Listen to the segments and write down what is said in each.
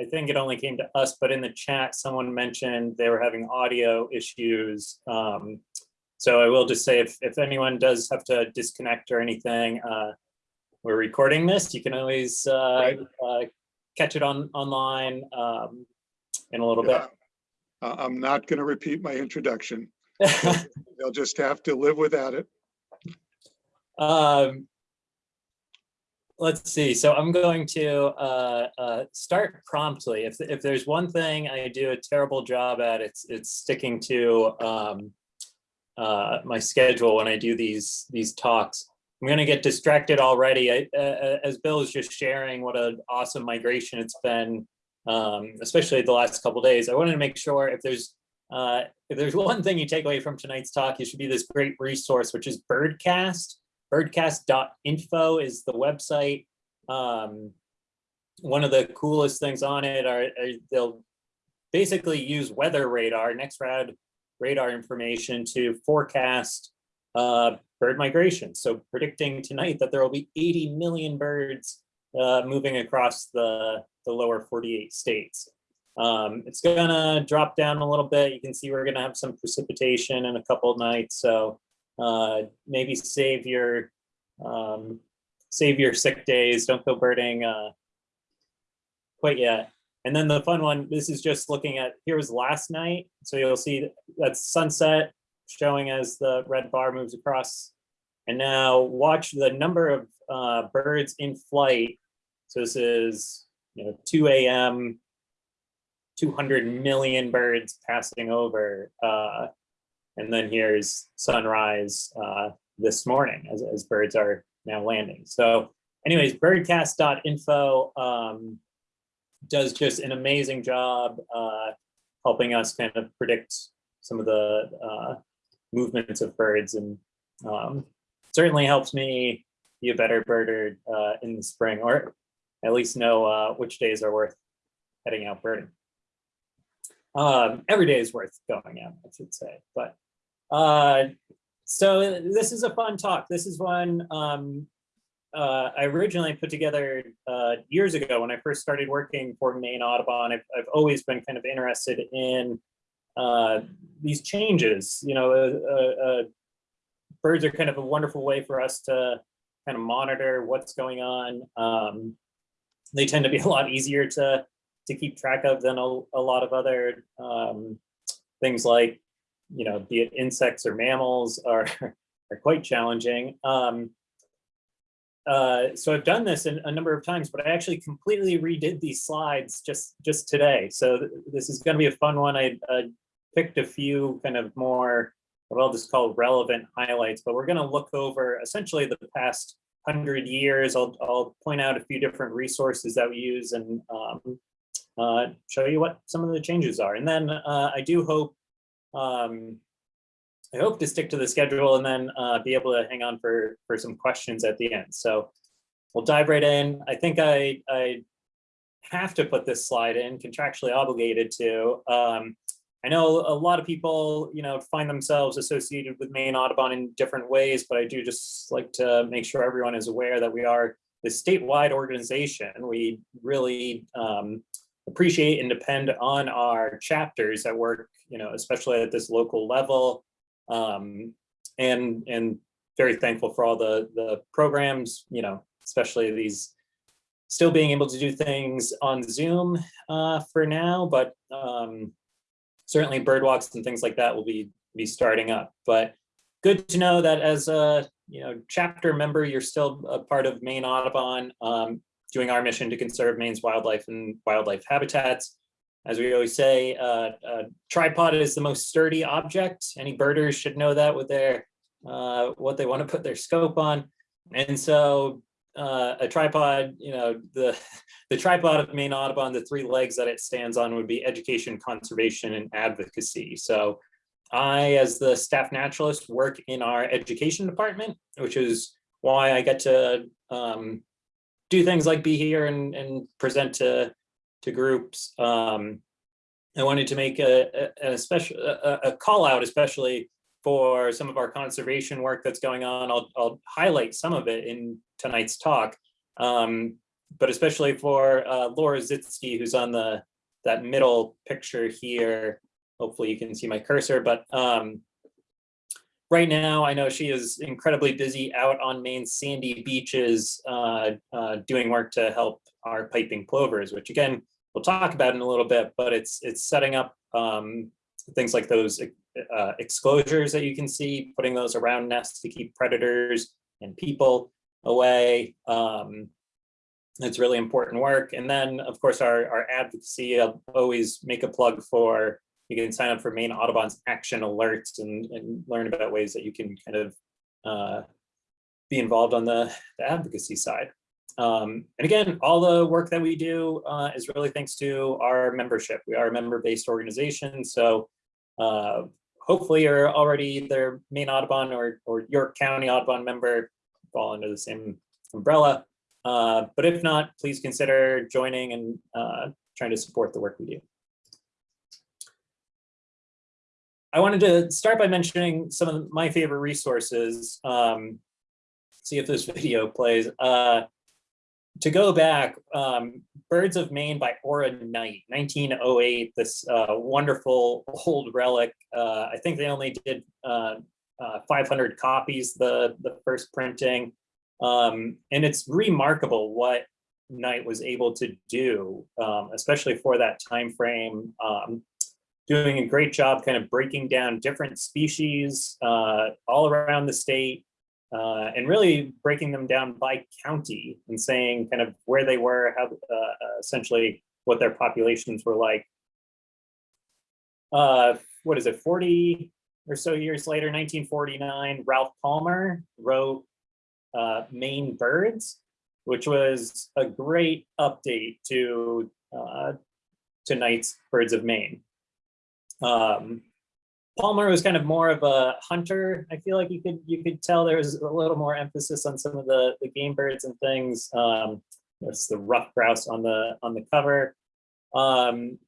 I think it only came to us, but in the chat, someone mentioned they were having audio issues. Um, so I will just say if, if anyone does have to disconnect or anything, uh, we're recording this. You can always uh, uh, catch it on online um, in a little Yeah. Uh, I'm not going to repeat my introduction. bit. They'll just have to live without it. Um, let's see. So I'm going to uh, uh, start promptly. If if there's one thing I do a terrible job at, it's it's sticking to um, uh, my schedule when I do these these talks. I'm going to get distracted already. I, uh, as Bill is just sharing what an awesome migration it's been, um, especially the last couple days. I wanted to make sure if there's uh, if there's one thing you take away from tonight's talk, it should be this great resource, which is Birdcast birdcast.info is the website. Um, one of the coolest things on it are, are they'll basically use weather radar, NEXRAD radar information to forecast uh, bird migration. So predicting tonight that there will be 80 million birds uh, moving across the, the lower 48 states. Um, it's gonna drop down a little bit. You can see we're gonna have some precipitation in a couple nights. So uh, maybe save your um, save your sick days. Don't go birding uh, quite yet. And then the fun one, this is just looking at, here was last night. So you'll see that's sunset showing as the red bar moves across. And now watch the number of uh, birds in flight. So this is, you know, 2 a.m., 200 million birds passing over. Uh, and then here's sunrise uh, this morning as, as birds are now landing. So anyways, birdcast.info um, does just an amazing job uh, helping us kind of predict some of the uh, movements of birds and um, certainly helps me be a better birder uh, in the spring or at least know uh, which days are worth heading out birding. Um, every day is worth going out, I should say, but uh, so this is a fun talk. This is one um, uh, I originally put together uh, years ago when I first started working for Maine Audubon. I've, I've always been kind of interested in uh, these changes. You know, birds are kind of a wonderful way for us to kind of monitor what's going on. Um, they tend to be a lot easier to to keep track of than a, a lot of other um, things like you know, be it insects or mammals are, are quite challenging. Um, uh, so I've done this in, a number of times, but I actually completely redid these slides just, just today. So th this is gonna be a fun one. I, I picked a few kind of more, what I'll just call relevant highlights, but we're gonna look over essentially the past hundred years. I'll, I'll point out a few different resources that we use and um, uh, show you what some of the changes are. And then uh, I do hope um, I hope to stick to the schedule and then uh, be able to hang on for, for some questions at the end. So we'll dive right in. I think I, I have to put this slide in, contractually obligated to. Um, I know a lot of people, you know, find themselves associated with Maine Audubon in different ways, but I do just like to make sure everyone is aware that we are the statewide organization. We really um, appreciate and depend on our chapters that work, you know, especially at this local level. Um, and and very thankful for all the the programs, you know, especially these still being able to do things on Zoom uh, for now, but um, certainly bird walks and things like that will be be starting up. But good to know that as a you know chapter member, you're still a part of Maine Audubon. Um, doing our mission to conserve Maine's wildlife and wildlife habitats. As we always say, uh, a tripod is the most sturdy object. Any birders should know that with their uh, what they want to put their scope on. And so uh, a tripod, you know, the, the tripod of Maine Audubon, the three legs that it stands on would be education, conservation, and advocacy. So I, as the staff naturalist, work in our education department, which is why I get to um, do things like be here and, and present to, to groups. Um, I wanted to make a, a, a special a, a, call out, especially for some of our conservation work that's going on. I'll, I'll highlight some of it in tonight's talk. Um, but especially for uh, Laura Zitske, who's on the that middle picture here. Hopefully you can see my cursor, but um, right now I know she is incredibly busy out on Maine's sandy beaches uh, uh, doing work to help our piping plovers, which again, we'll talk about in a little bit, but it's it's setting up um, things like those uh, exclosures that you can see, putting those around nests to keep predators and people away. Um, it's really important work. And then, of course, our, our advocacy, I'll always make a plug for, you can sign up for Maine Audubon's action alerts and, and learn about ways that you can kind of uh, be involved on the, the advocacy side. Um, and again, all the work that we do uh, is really thanks to our membership. We are a member-based organization, so uh, hopefully you're already either Maine Audubon or, or York County Audubon member, fall under the same umbrella. Uh, but if not, please consider joining and uh, trying to support the work we do. I wanted to start by mentioning some of my favorite resources. Um, see if this video plays. Uh, to go back, um, Birds of Maine by Ora Knight, 1908, this uh, wonderful old relic. Uh, I think they only did uh, uh 500 copies, the, the first printing. Um, and it's remarkable what Knight was able to do, um, especially for that time frame, um, doing a great job kind of breaking down different species uh, all around the state uh, and really breaking them down by county and saying kind of where they were, how uh, essentially what their populations were like. Uh, what is it, 40 or so years later, 1949, Ralph Palmer wrote uh, Maine birds, which was a great update to uh, to Knight's Birds of Maine. Um, Palmer was kind of more of a hunter. I feel like you could you could tell there was a little more emphasis on some of the the game birds and things. Um, it's the ruffed grouse on the on the cover. Um,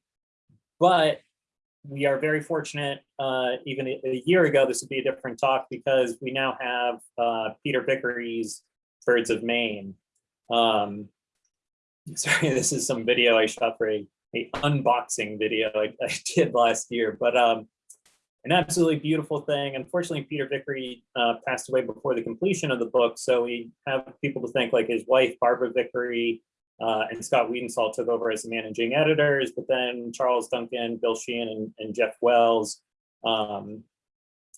but we are very fortunate, uh, even a, a, year ago, this would be a different talk because we now have uh, Peter Vickery's Birds of Maine. Um, sorry, this is some video I shot for a, a unboxing video I, I, did last year, but um, an absolutely beautiful thing. Unfortunately, Peter Vickery uh, passed away before the completion of the book, so we have people to thank like his wife, Barbara Vickery, uh, and Scott Weidensaul took over as the managing editors, but then Charles Duncan, Bill Sheehan, and, and Jeff Wells um,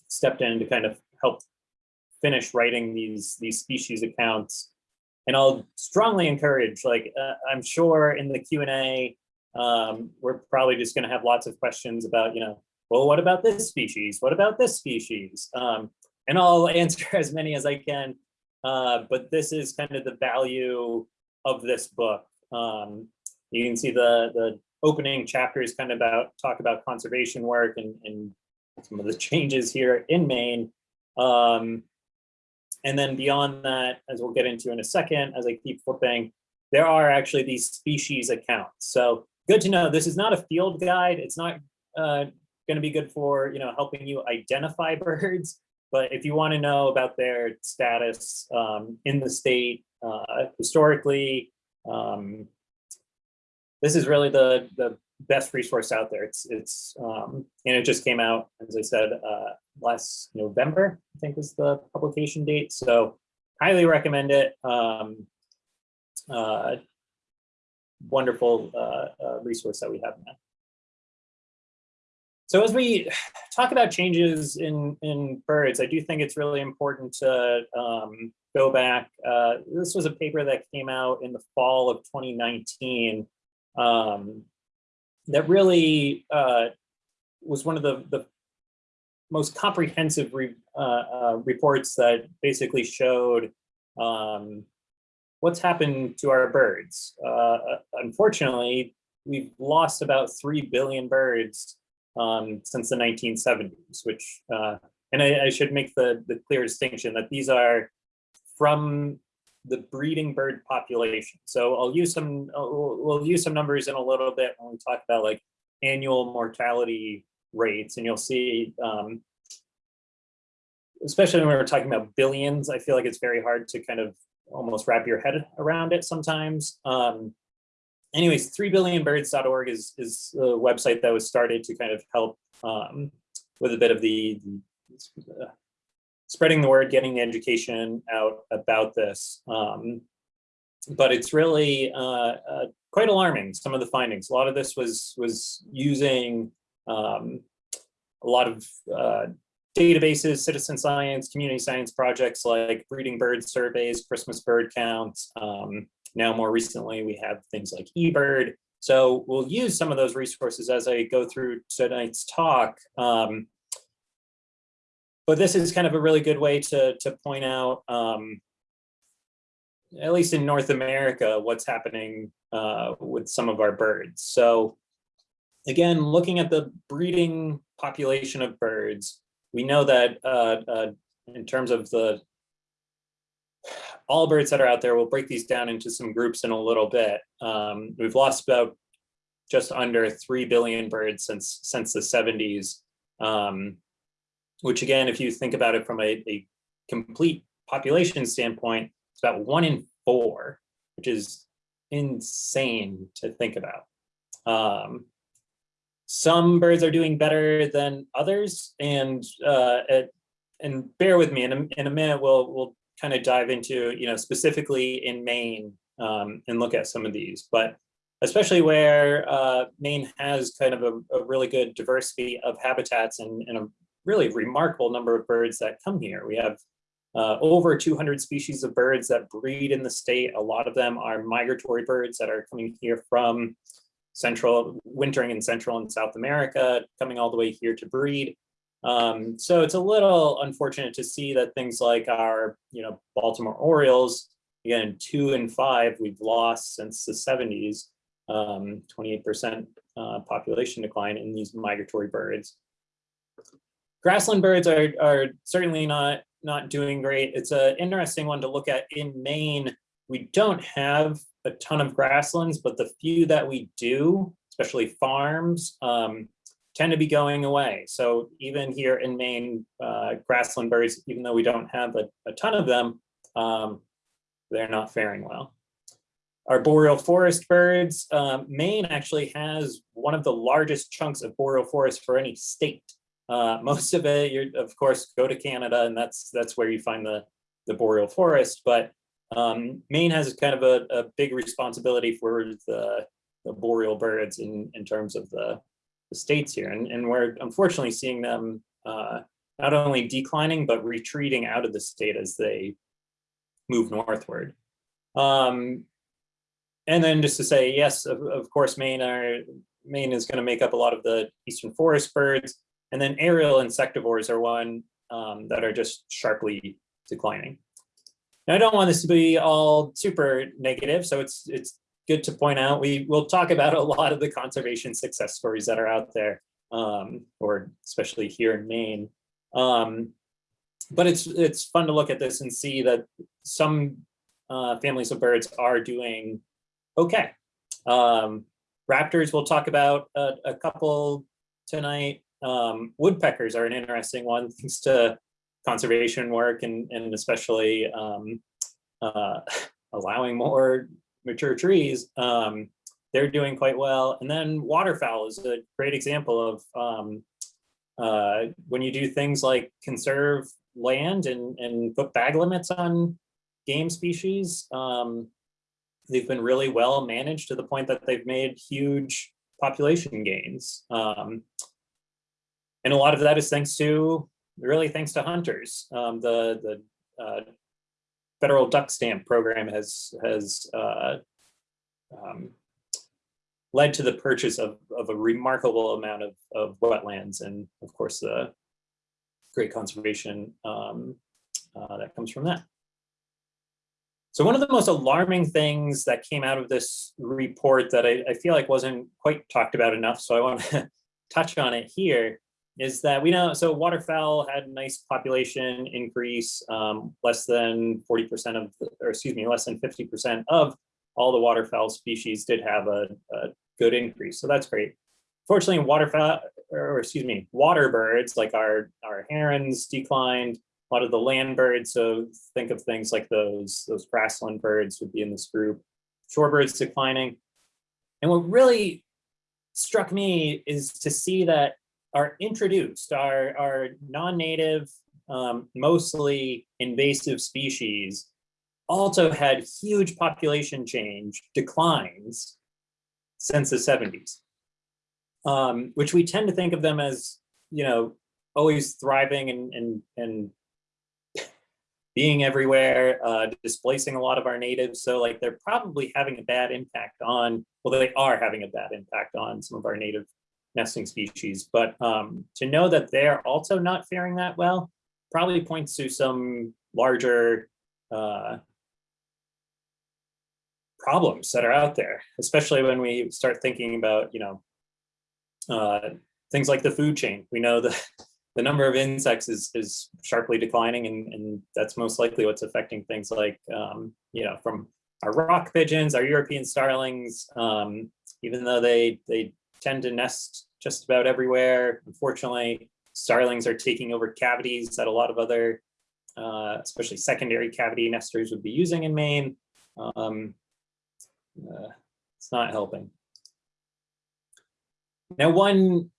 stepped in to kind of help finish writing these, these species accounts. And I'll strongly encourage, like, uh, I'm sure in the Q&A, um, we're probably just gonna have lots of questions about, you know, well, what about this species? What about this species? Um, and I'll answer as many as I can, uh, but this is kind of the value of this book. Um, you can see the, the opening chapters kind of about talk about conservation work and, and some of the changes here in Maine. Um, and then beyond that, as we'll get into in a second, as I keep flipping, there are actually these species accounts. So good to know this is not a field guide. It's not uh, going to be good for you know helping you identify birds. But if you want to know about their status um, in the state, uh, historically, um, this is really the, the best resource out there. It's, it's um, and it just came out, as I said, uh, last November, I think was the publication date. So highly recommend it. Um, uh, wonderful uh, uh, resource that we have now. So as we talk about changes in, in birds, I do think it's really important to um, go back. Uh, this was a paper that came out in the fall of 2019 um, that really uh, was one of the, the most comprehensive re, uh, uh reports that basically showed um, what's happened to our birds. Uh, unfortunately, we've lost about 3 billion birds um, since the 1970s, which, uh, and I, I, should make the, the clear distinction that these are from the breeding bird population. So I'll use some, we'll, we'll use some numbers in a little bit when we talk about like annual mortality rates, and you'll see, um, especially when we're talking about billions, I feel like it's very hard to kind of almost wrap your head around it sometimes. Um, anyways, 3billionbirds.org is, is a website that was started to kind of help um, with a bit of the, uh, spreading the word, getting the education out about this. Um, but it's really uh, uh, quite alarming, some of the findings. A lot of this was, was using um, a lot of uh, databases, citizen science, community science projects like breeding bird surveys, Christmas bird counts. Um, now more recently, we have things like eBird. So we'll use some of those resources as I go through tonight's talk. Um, but this is kind of a really good way to, to point out, um, at least in North America, what's happening uh, with some of our birds. So again, looking at the breeding population of birds, we know that uh, uh, in terms of the all birds that are out there, we'll break these down into some groups in a little bit. Um, we've lost about just under 3 billion birds since since the 70s. Um, which again, if you think about it from a, a complete population standpoint, it's about one in four, which is insane to think about. Um, some birds are doing better than others, and uh, and bear with me. In a, in a minute, we'll we'll kind of dive into you know specifically in Maine um, and look at some of these, but especially where uh, Maine has kind of a, a, really good diversity of habitats and, and a really remarkable number of birds that come here. We have uh, over 200 species of birds that breed in the state. A lot of them are migratory birds that are coming here from central, wintering in Central and South America, coming all the way here to breed. Um, so it's a little unfortunate to see that things like our, you know, Baltimore Orioles, again, two and five we've lost since the 70s, 28% um, uh, population decline in these migratory birds. Grassland birds are, are certainly not, not doing great. It's an interesting one to look at in Maine. We don't have a ton of grasslands, but the few that we do, especially farms, um, tend to be going away. So even here in Maine, uh, grassland birds, even though we don't have a, a ton of them, um, they're not faring well. Our boreal forest birds, um, Maine actually has one of the largest chunks of boreal forest for any state. Uh, most of it, you of course, go to Canada, and that's that's where you find the the boreal forest. But um, Maine has kind of a, a big responsibility for the, the, boreal birds in, in terms of the, states here. And, and we're unfortunately seeing them uh, not only declining, but retreating out of the state as they move northward. Um, and then just to say, yes, of, of course, Maine, are, Maine is going to make up a lot of the eastern forest birds. And then aerial insectivores are one um, that are just sharply declining. Now, I don't want this to be all super negative, so it's it's good to point out we will talk about a lot of the conservation success stories that are out there, um, or especially here in Maine. Um, but it's it's fun to look at this and see that some uh, families of birds are doing okay. Um, raptors, we'll talk about a, a couple tonight. Um, woodpeckers are an interesting one, thanks to conservation work and, and especially um, uh, allowing more mature trees, um, they're doing quite well. And then waterfowl is a great example of um, uh, when you do things like conserve land and, and put bag limits on game species, um, they've been really well managed to the point that they've made huge population gains. Um, and a lot of that is thanks to really thanks to hunters. Um, the the uh, federal duck stamp program has has uh, um, led to the purchase of, of a remarkable amount of, of wetlands and of course the great conservation um, uh, that comes from that. So one of the most alarming things that came out of this report that I, I feel like wasn't quite talked about enough, so I want to touch on it here, is that we know, so waterfowl had a nice population increase, um, less than 40% of, or excuse me, less than 50% of all the waterfowl species did have a, a good increase. So that's great. Fortunately, waterfowl, or excuse me, water birds like our, our herons declined, a lot of the land birds. So think of things like those, those grassland birds would be in this group. Shorebirds declining. And what really struck me is to see that our introduced, our, our non-native, um, mostly invasive species also had huge population change declines since the 70s, um, which we tend to think of them as, you know, always thriving and, and, and being everywhere, uh, displacing a lot of our natives. So like they're probably having a bad impact on, well, they are having a bad impact on some of our native nesting species. But um, to know that they're also not faring that well probably points to some larger uh, problems that are out there, especially when we start thinking about, you know, uh, things like the food chain. We know that the number of insects is, is sharply declining and, and that's most likely what's affecting things like, um, you know, from our rock pigeons, our European starlings, um, even though they, they tend to nest just about everywhere, unfortunately, starlings are taking over cavities that a lot of other, uh, especially secondary cavity nesters would be using in Maine. Um, uh, it's not helping. Now, one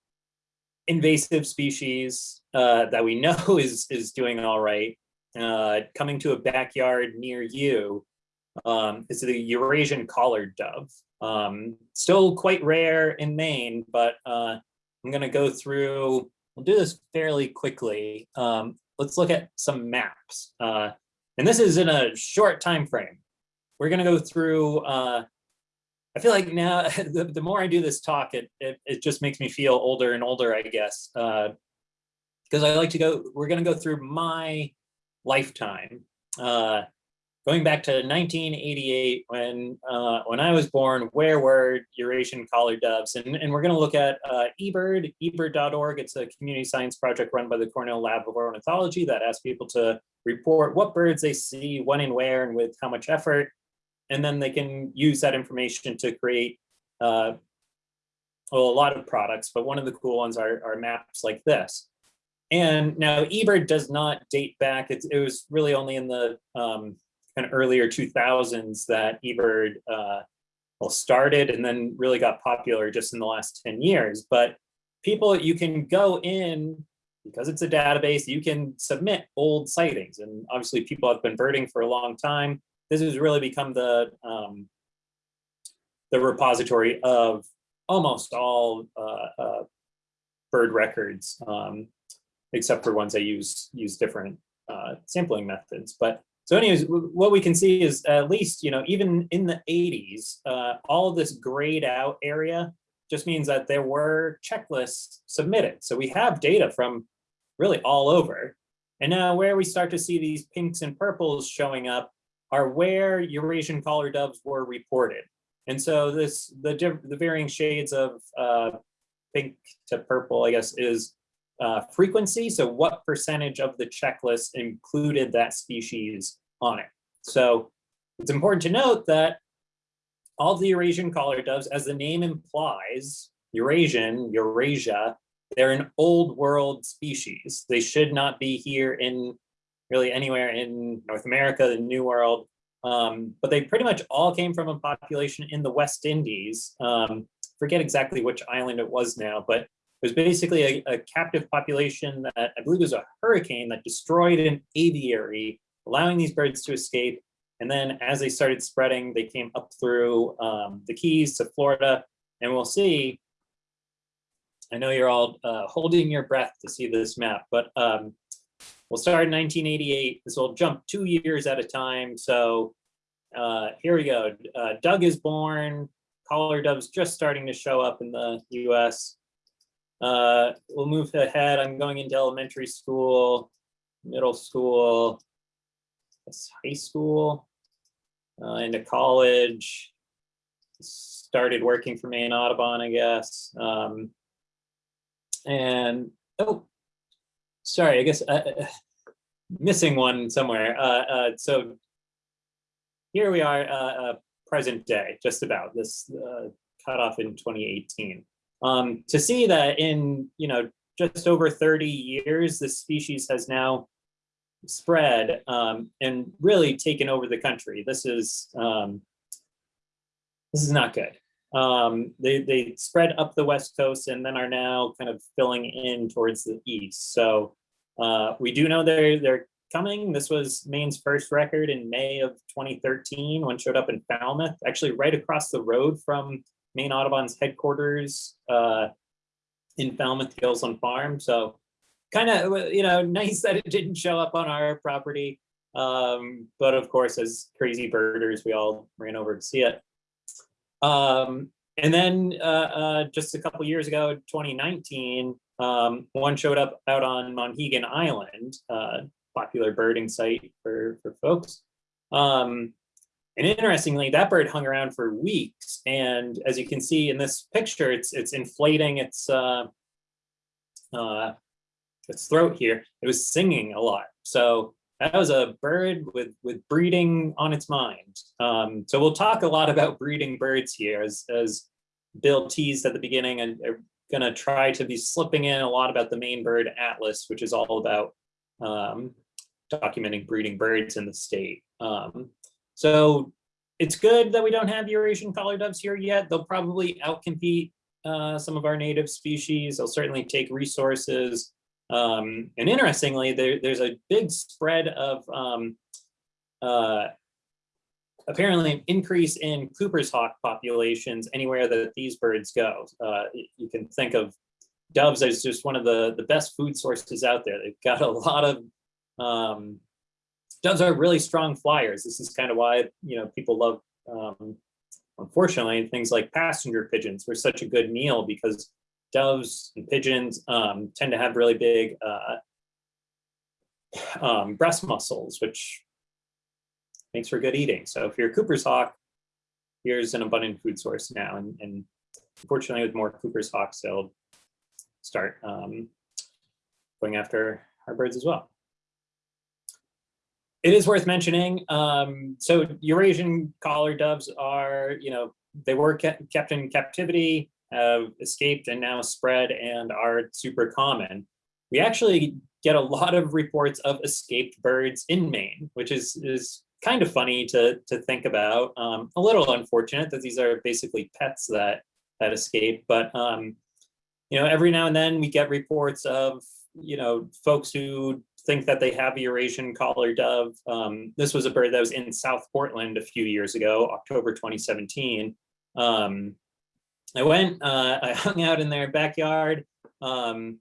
invasive species uh, that we know is, is doing all right, uh, coming to a backyard near you, um, is the Eurasian collared dove. Um, still quite rare in Maine, but uh, I'm gonna go through, we'll do this fairly quickly. Um, let's look at some maps. Uh, and this is in a short time frame. We're gonna go through uh, I feel like now the, the more I do this talk, it, it, it just makes me feel older and older, I guess. Because uh, I like to go, we're going to go through my lifetime. Uh, going back to 1988, when uh, when I was born, where were Eurasian collared doves? And, and we're going to look at uh, eBird, ebird.org. It's a community science project run by the Cornell Lab of Ornithology that asks people to report what birds they see, when and where, and with how much effort and then they can use that information to create uh, well, a lot of products, but one of the cool ones are, are maps like this. And now eBird does not date back. It, it was really only in the um, kind of earlier 2000s that eBird uh, well started and then really got popular just in the last 10 years. But people, you can go in because it's a database, you can submit old sightings. And obviously people have been birding for a long time this has really become the um, the repository of almost all uh, uh, bird records, um, except for ones that use use different uh, sampling methods. But so anyways, what we can see is at least, you know, even in the 80s, uh, all of this grayed out area just means that there were checklists submitted. So we have data from really all over. And now where we start to see these pinks and purples showing up are where Eurasian collared doves were reported. And so this, the, the varying shades of uh, pink to purple, I guess, is uh, frequency. So what percentage of the checklist included that species on it? So it's important to note that all the Eurasian collar doves, as the name implies, Eurasian, Eurasia, they're an old world species. They should not be here in really anywhere in North America, the New World, um, but they pretty much all came from a population in the West Indies. Um, forget exactly which island it was now, but was basically a, a, captive population that I believe was a hurricane that destroyed an aviary, allowing these birds to escape. And then as they started spreading, they came up through um, the Keys to Florida. And we'll see, I know you're all uh, holding your breath to see this map, but um, We'll start in 1988. This will jump two years at a time. So uh, here we go. Uh, Doug is born. Collared doves just starting to show up in the US. Uh, we'll move ahead. I'm going into elementary school, middle school, high school, uh, into college. Started working for Maine Audubon, I guess. Um, and oh, sorry, I guess uh, uh, missing one somewhere. Uh, uh, so here we are, present day, just about this cut off in 2018. Um, to see that in, you know, just over 30 years, this species has now spread um, and really taken over the country. This is um, this is not good. Um, they they spread up the west coast and then are now kind of filling in towards the east. So uh, we do know they're they're coming. This was Maine's first record in May of 2013. One showed up in Falmouth, actually right across the road from Maine Audubon's headquarters uh, in Falmouth Gilsland Farm. So kind of, you know, nice that it didn't show up on our property. Um, but of course, as crazy birders, we all ran over to see it. Um, and then uh, uh, just a couple years ago, 2019, um, one showed up out on Monhegan Island, uh, popular birding site for, for folks. Um, and interestingly, that bird hung around for weeks. And as you can see in this picture, it's it's inflating its uh, uh, its throat here. It was singing a lot. So that was a bird with with breeding on its mind. Um, so we'll talk a lot about breeding birds here, as as Bill teased at the beginning, and going to try to be slipping in a lot about the Maine bird atlas, which is all about um, documenting breeding birds in the state. Um, so it's good that we don't have Eurasian collar doves here yet. They'll probably outcompete uh, some of our native species. They'll certainly take resources. Um, and interestingly, there, there's a big spread of um, uh, apparently an increase in Cooper's hawk populations anywhere that these birds go. Uh, you can think of doves as just one of the, the best food sources out there. They've got a lot of um, doves are really strong flyers. This is kind of why you know people love. Um, unfortunately, things like passenger pigeons were such a good meal because doves and pigeons um, tend to have really big uh, um, breast muscles, which makes for good eating. So if you're a Cooper's hawk, here's an abundant food source now. And, and unfortunately, with more Cooper's hawks, they'll start um, going after our birds as well it is worth mentioning. Um, so Eurasian collar doves are, you know, they were kept, in captivity, have escaped and now spread and are super common. We actually get a lot of reports of escaped birds in Maine, which is, is kind of funny to, to think about. Um, a little unfortunate that these are basically pets that, that escape, but um, you know, every now and then we get reports of, you know, folks who think that they have Eurasian collar dove. Um, this was a bird that was in South Portland a few years ago, October 2017. Um, I went, uh, I hung out in their backyard, um,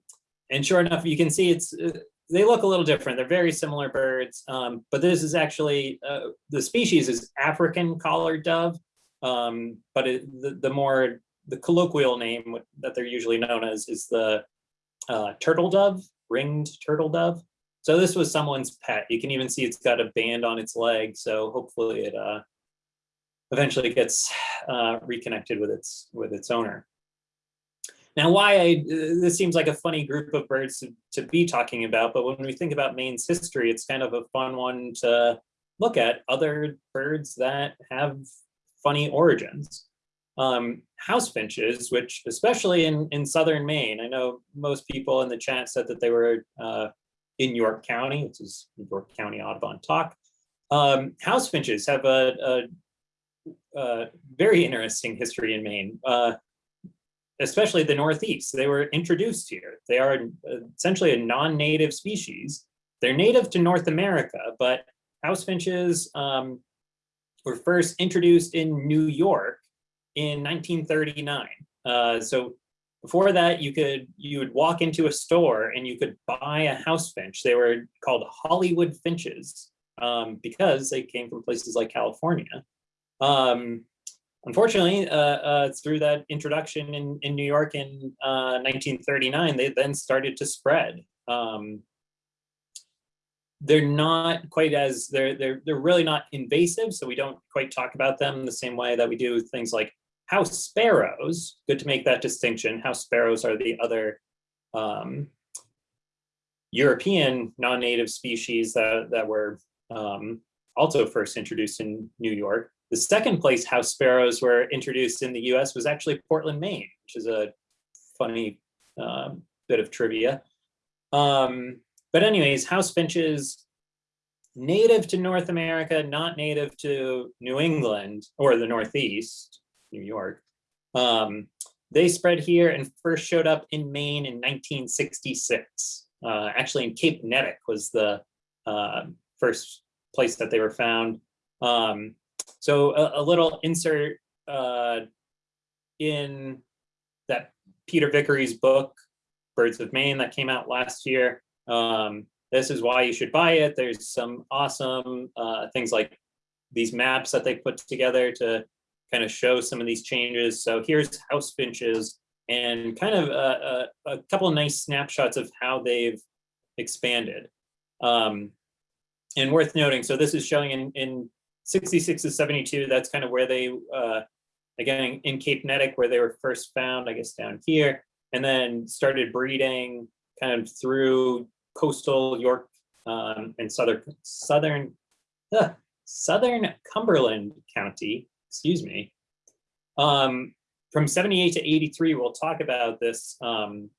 and sure enough, you can see it's, uh, they look a little different. They're very similar birds, um, but this is actually, uh, the species is African collared dove, um, but it, the, the more, the colloquial name that they're usually known as is the uh, turtle dove, ringed turtle dove. So this was someone's pet. You can even see it's got a band on its leg. So hopefully it uh, eventually gets uh, reconnected with its with its owner. Now, why I, this seems like a funny group of birds to, to be talking about, but when we think about Maine's history, it's kind of a fun one to look at other birds that have funny origins. Um, house finches, which especially in, in southern Maine, I know most people in the chat said that they were uh, in York County, which is York County Audubon Talk. Um, house finches have a, a, a, very interesting history in Maine, uh, especially the Northeast. They were introduced here. They are essentially a non-native species. They're native to North America, but house finches um, were first introduced in New York in 1939. Uh, so before that, you could you would walk into a store and you could buy a house finch. They were called Hollywood finches um, because they came from places like California. Um, unfortunately, uh, uh, through that introduction in, in New York in uh, 1939, they then started to spread. Um, they're not quite as they're they're they're really not invasive, so we don't quite talk about them the same way that we do things like house sparrows, good to make that distinction. House sparrows are the other um, European non-native species that, that were um, also first introduced in New York. The second place house sparrows were introduced in the US was actually Portland, Maine, which is a funny um, bit of trivia. Um, but anyways, house finches native to North America, not native to New England or the Northeast, New York. Um, they spread here and first showed up in Maine in 1966. Uh, actually, in Cape Neddick was the uh, first place that they were found. Um, so a, a, little insert uh, in that Peter Vickery's book, Birds of Maine, that came out last year. Um, this is why you should buy it. There's some awesome uh, things like these maps that they put together to kind of show some of these changes. So here's house finches and kind of a, a, a couple of nice snapshots of how they've expanded. Um, and worth noting, so this is showing in, in 66 to 72, that's kind of where they, uh, again, in Cape Neddick, where they were first found, I guess down here, and then started breeding kind of through coastal York um, and southern, southern, uh, southern Cumberland County, excuse me. Um, from 78 to 83, we'll talk about this, um,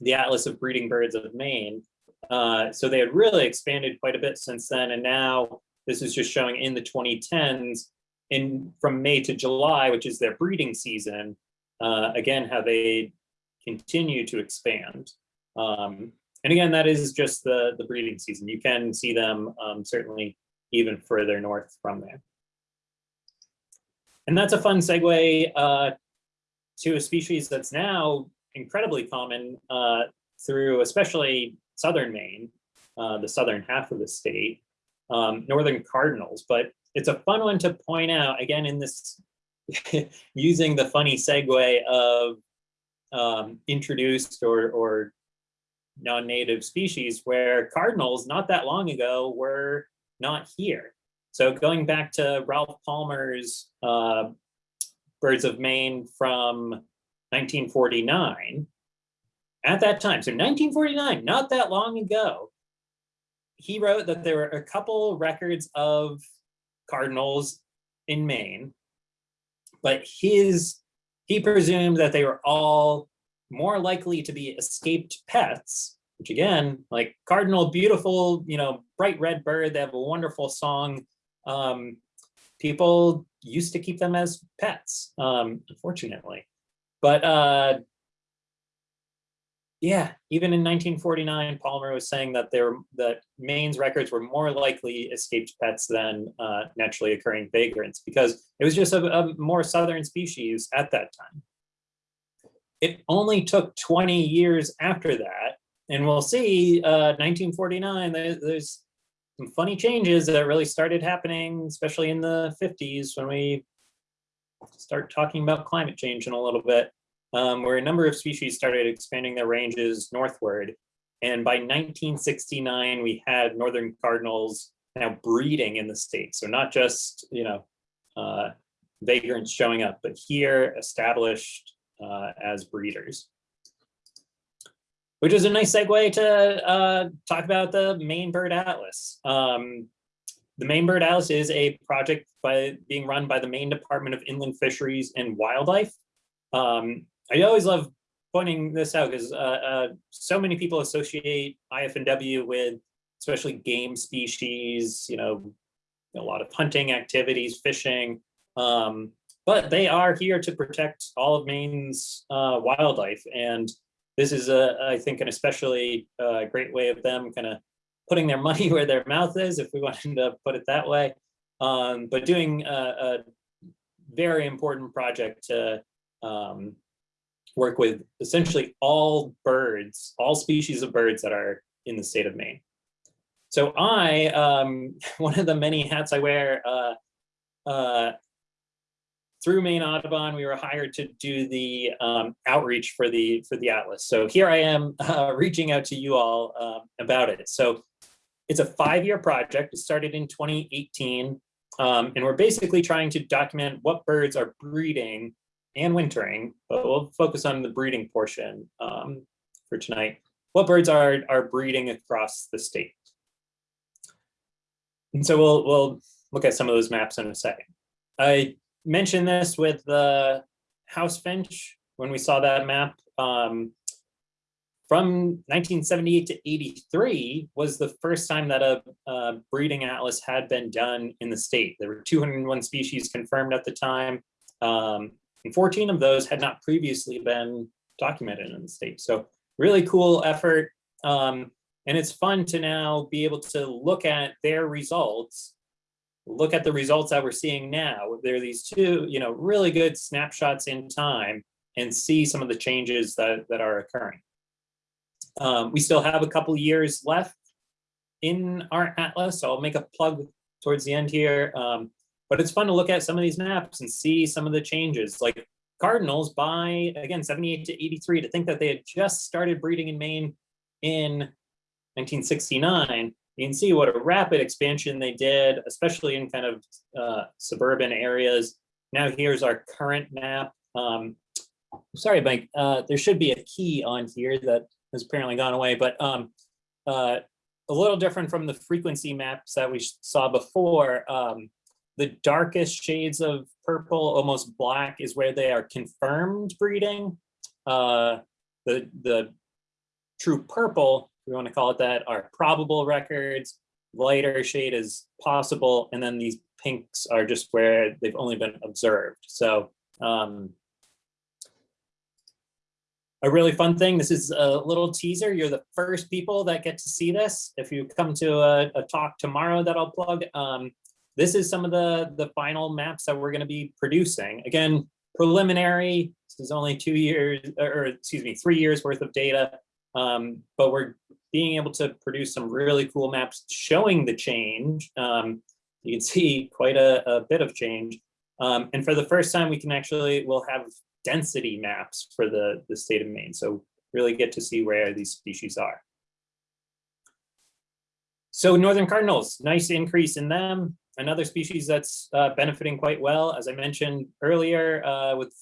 the Atlas of Breeding Birds of Maine. Uh, so they had really expanded quite a bit since then. And now this is just showing in the 2010s in from May to July, which is their breeding season, uh, again, how they continue to expand. Um, and again, that is just the, the breeding season. You can see them um, certainly even further north from there. And that's a fun segue uh, to a species that's now incredibly common uh, through especially southern Maine, uh, the southern half of the state, um, northern cardinals. But it's a fun one to point out, again, in this, using the funny segue of um, introduced or, or non-native species where cardinals not that long ago were not here. So going back to Ralph Palmer's uh, Birds of Maine from 1949, at that time, so 1949, not that long ago, he wrote that there were a couple records of cardinals in Maine, but his he presumed that they were all more likely to be escaped pets, which again, like cardinal, beautiful, you know, bright red bird, they have a wonderful song. Um, people used to keep them as pets, um, unfortunately. But uh, yeah, even in 1949, Palmer was saying that there that Maine's records were more likely escaped pets than uh, naturally occurring vagrants because it was just a, a more southern species at that time. It only took 20 years after that, and we'll see uh, 1949, there, there's some funny changes that really started happening, especially in the 50s when we start talking about climate change in a little bit um, where a number of species started expanding their ranges northward. And by 1969, we had northern cardinals now breeding in the state. So not just, you know, uh, vagrants showing up, but here established uh, as breeders. Which is a nice segue to uh, talk about the Maine Bird Atlas. Um, the Maine Bird Atlas is a project by being run by the Maine Department of Inland Fisheries and Wildlife. Um, I always love pointing this out because uh, uh, so many people associate IF&W with especially game species, you know, a lot of hunting activities, fishing, um, but they are here to protect all of Maine's uh, wildlife. And this is, a, I think, an especially uh, great way of them kind of putting their money where their mouth is, if we wanted to put it that way, um, but doing a, a, very important project to um, work with essentially all birds, all species of birds that are in the state of Maine. So I, um, one of the many hats I wear, uh, uh, through Maine Audubon, we were hired to do the um, outreach for the for the Atlas. So here I am uh, reaching out to you all uh, about it. So it's a five-year project. It started in 2018, um, and we're basically trying to document what birds are breeding and wintering, but we'll focus on the breeding portion um, for tonight. What birds are, are breeding across the state? And so we'll, we'll look at some of those maps in a second. I mentioned this with the house finch when we saw that map. Um, from 1978 to 83 was the first time that a, a breeding atlas had been done in the state. There were 201 species confirmed at the time. Um, and 14 of those had not previously been documented in the state. So really cool effort. Um, and it's fun to now be able to look at their results, look at the results that we're seeing now. There are these two, you know, really good snapshots in time and see some of the changes that, that are occurring. Um, we still have a couple years left in our atlas, so I'll make a plug towards the end here. Um, but it's fun to look at some of these maps and see some of the changes, like cardinals by, again, 78 to 83, to think that they had just started breeding in Maine in 1969, you can see what a rapid expansion they did, especially in kind of uh, suburban areas. Now here's our current map. Um, sorry, Mike, uh, there should be a key on here that has apparently gone away, but um, uh, a little different from the frequency maps that we saw before. Um, the darkest shades of purple, almost black, is where they are confirmed breeding. Uh, the, the true purple we want to call it that, are probable records. Lighter shade is possible, and then these pinks are just where they've only been observed. So um, a really fun thing. This is a little teaser. You're the first people that get to see this. If you come to a, a talk tomorrow that I'll plug, um, this is some of the, the final maps that we're going to be producing. Again, preliminary. This is only two years, or excuse me, three years worth of data. Um, but we're being able to produce some really cool maps showing the change. Um, you can see quite a, a bit of change. Um, and for the first time, we can actually, we'll have density maps for the, the state of Maine. So really get to see where these species are. So Northern Cardinals, nice increase in them. Another species that's uh, benefiting quite well, as I mentioned earlier, uh, with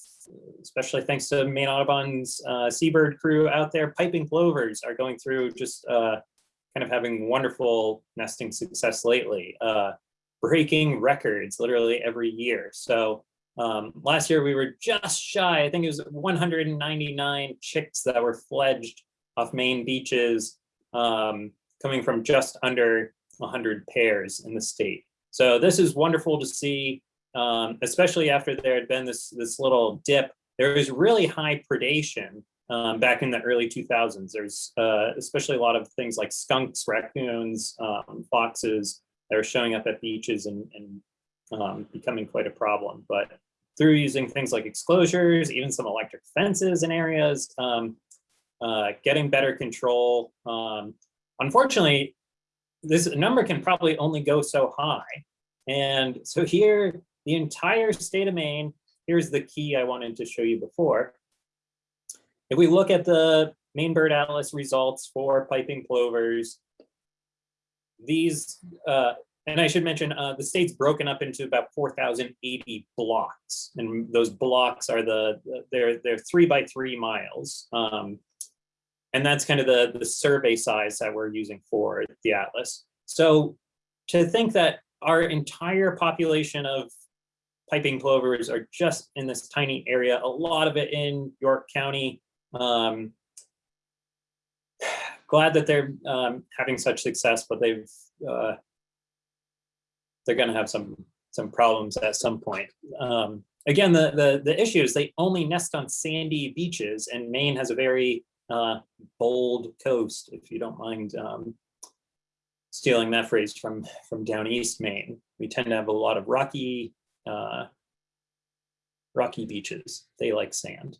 especially thanks to Maine Audubon's uh, seabird crew out there, piping plovers are going through just uh, kind of having wonderful nesting success lately, uh, breaking records literally every year. So um, last year we were just shy, I think it was 199 chicks that were fledged off Maine beaches, um, coming from just under 100 pairs in the state. So this is wonderful to see um, especially after there had been this, this little dip, there was really high predation um, back in the early 2000s. There's uh, especially a lot of things like skunks, raccoons, um, foxes that are showing up at beaches and, and um, becoming quite a problem. But through using things like exclosures, even some electric fences in areas, um, uh, getting better control. Um, unfortunately, this number can probably only go so high. And so here the entire state of Maine, here's the key I wanted to show you before. If we look at the Maine Bird Atlas results for piping plovers, these, uh, and I should mention, uh, the state's broken up into about 4,080 blocks. And those blocks are the, they're, they're three by three miles. Um, and that's kind of the, the survey size that we're using for the Atlas. So to think that our entire population of piping plovers are just in this tiny area, a lot of it in York County. Um, glad that they're um, having such success, but they've uh, they're going to have some some problems at some point. Um, again, the, the the issue is they only nest on sandy beaches, and Maine has a very uh, bold coast. If you don't mind um, stealing that phrase from from down east Maine, we tend to have a lot of rocky uh, rocky beaches. They like sand.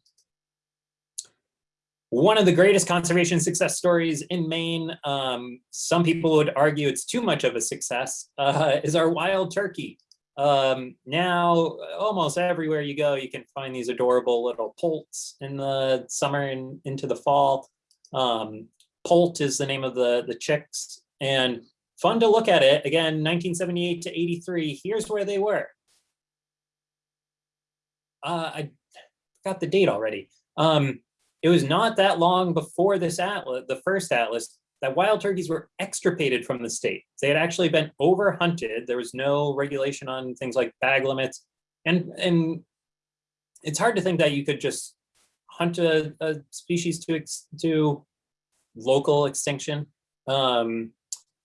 One of the greatest conservation success stories in Maine, um, some people would argue it's too much of a success, uh, is our wild turkey. Um, now, almost everywhere you go, you can find these adorable little poults in the summer and into the fall. Um, Poult is the name of the, the chicks and fun to look at it. Again, 1978 to 83, here's where they were uh, I got the date already. Um, it was not that long before this atlas, the first atlas, that wild turkeys were extirpated from the state. They had actually been overhunted. There was no regulation on things like bag limits. And, and it's hard to think that you could just hunt a, a species to, to local extinction. Um,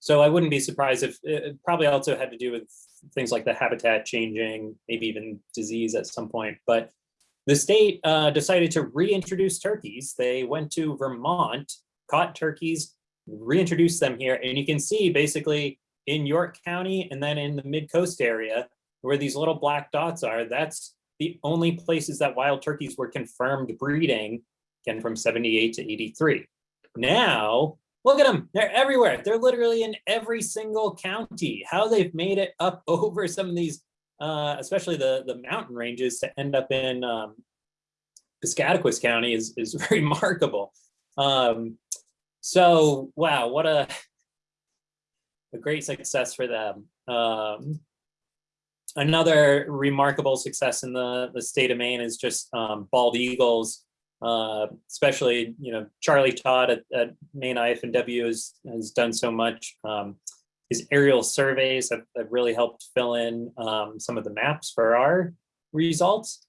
so I wouldn't be surprised if it it probably also had to do with things like the habitat changing, maybe even disease at some point. But the state uh, decided to reintroduce turkeys. They went to Vermont, caught turkeys, reintroduced them here, and you can see basically in York County and then in the mid coast area where these little black dots are, that's the only places that wild turkeys were confirmed breeding, again from 78 to 83. Now, look at them, they're everywhere. They're literally in every single county. How they've made it up over some of these, uh, especially the, the mountain ranges to end up in um, Piscataquis County is, is remarkable. Um, so, wow, what a, a great success for them. Um, another remarkable success in the, the state of Maine is just um, bald eagles, uh, especially, you know, Charlie Todd at, at Maine IF&W has, has done so much. Um, his aerial surveys have, have really helped fill in um, some of the maps for our results.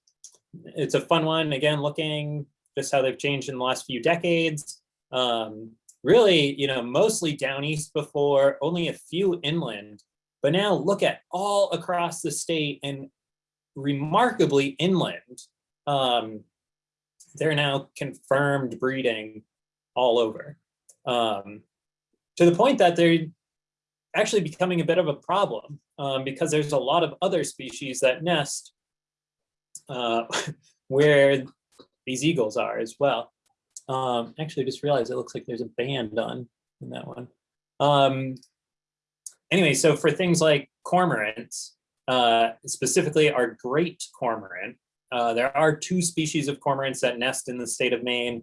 It's a fun one, again, looking just how they've changed in the last few decades. Um, really, you know, mostly down east before, only a few inland. But now look at all across the state and remarkably inland. Um, they're now confirmed breeding all over. Um, to the point that they're actually becoming a bit of a problem um, because there's a lot of other species that nest uh, where these eagles are as well. Um, actually, just realized it looks like there's a band on in that one. Um, anyway, so for things like cormorants, uh, specifically our great cormorant, uh, there are two species of cormorants that nest in the state of Maine.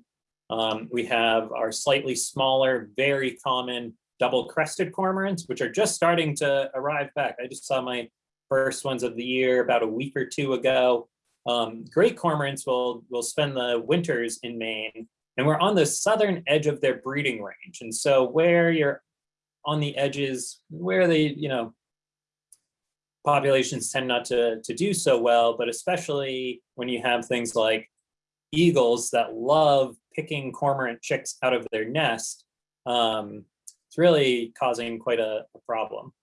Um, we have our slightly smaller, very common double crested cormorants, which are just starting to arrive back. I just saw my first ones of the year about a week or two ago. Um, great cormorants will, will spend the winters in Maine and we're on the southern edge of their breeding range. And so where you're on the edges, where they, you know, populations tend not to, to do so well, but especially when you have things like eagles that love picking cormorant chicks out of their nest, um, it's really causing quite a, a problem.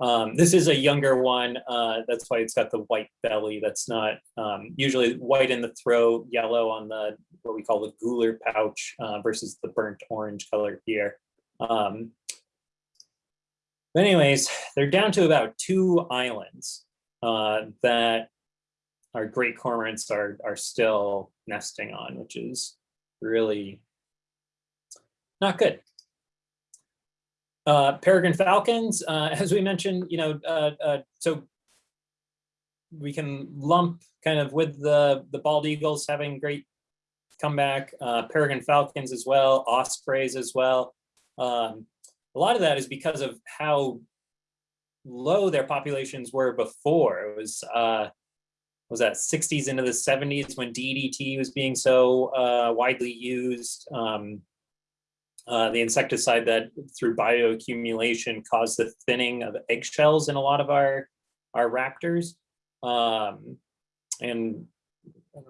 Um, this is a younger one. Uh, that's why it's got the white belly. That's not um, usually white in the throat, yellow on the what we call the gular pouch uh, versus the burnt orange color here. Um, but anyways, they're down to about two islands uh, that our great cormorants are are still nesting on, which is really not good. Uh, peregrine falcons, uh, as we mentioned, you know, uh, uh, so we can lump kind of with the the bald eagles having great comeback, uh, peregrine falcons as well, ospreys as well. Um, a lot of that is because of how low their populations were before. It was uh, was that 60s into the 70s when DDT was being so uh, widely used. Um, uh, the insecticide that through bioaccumulation caused the thinning of eggshells in a lot of our our raptors um, and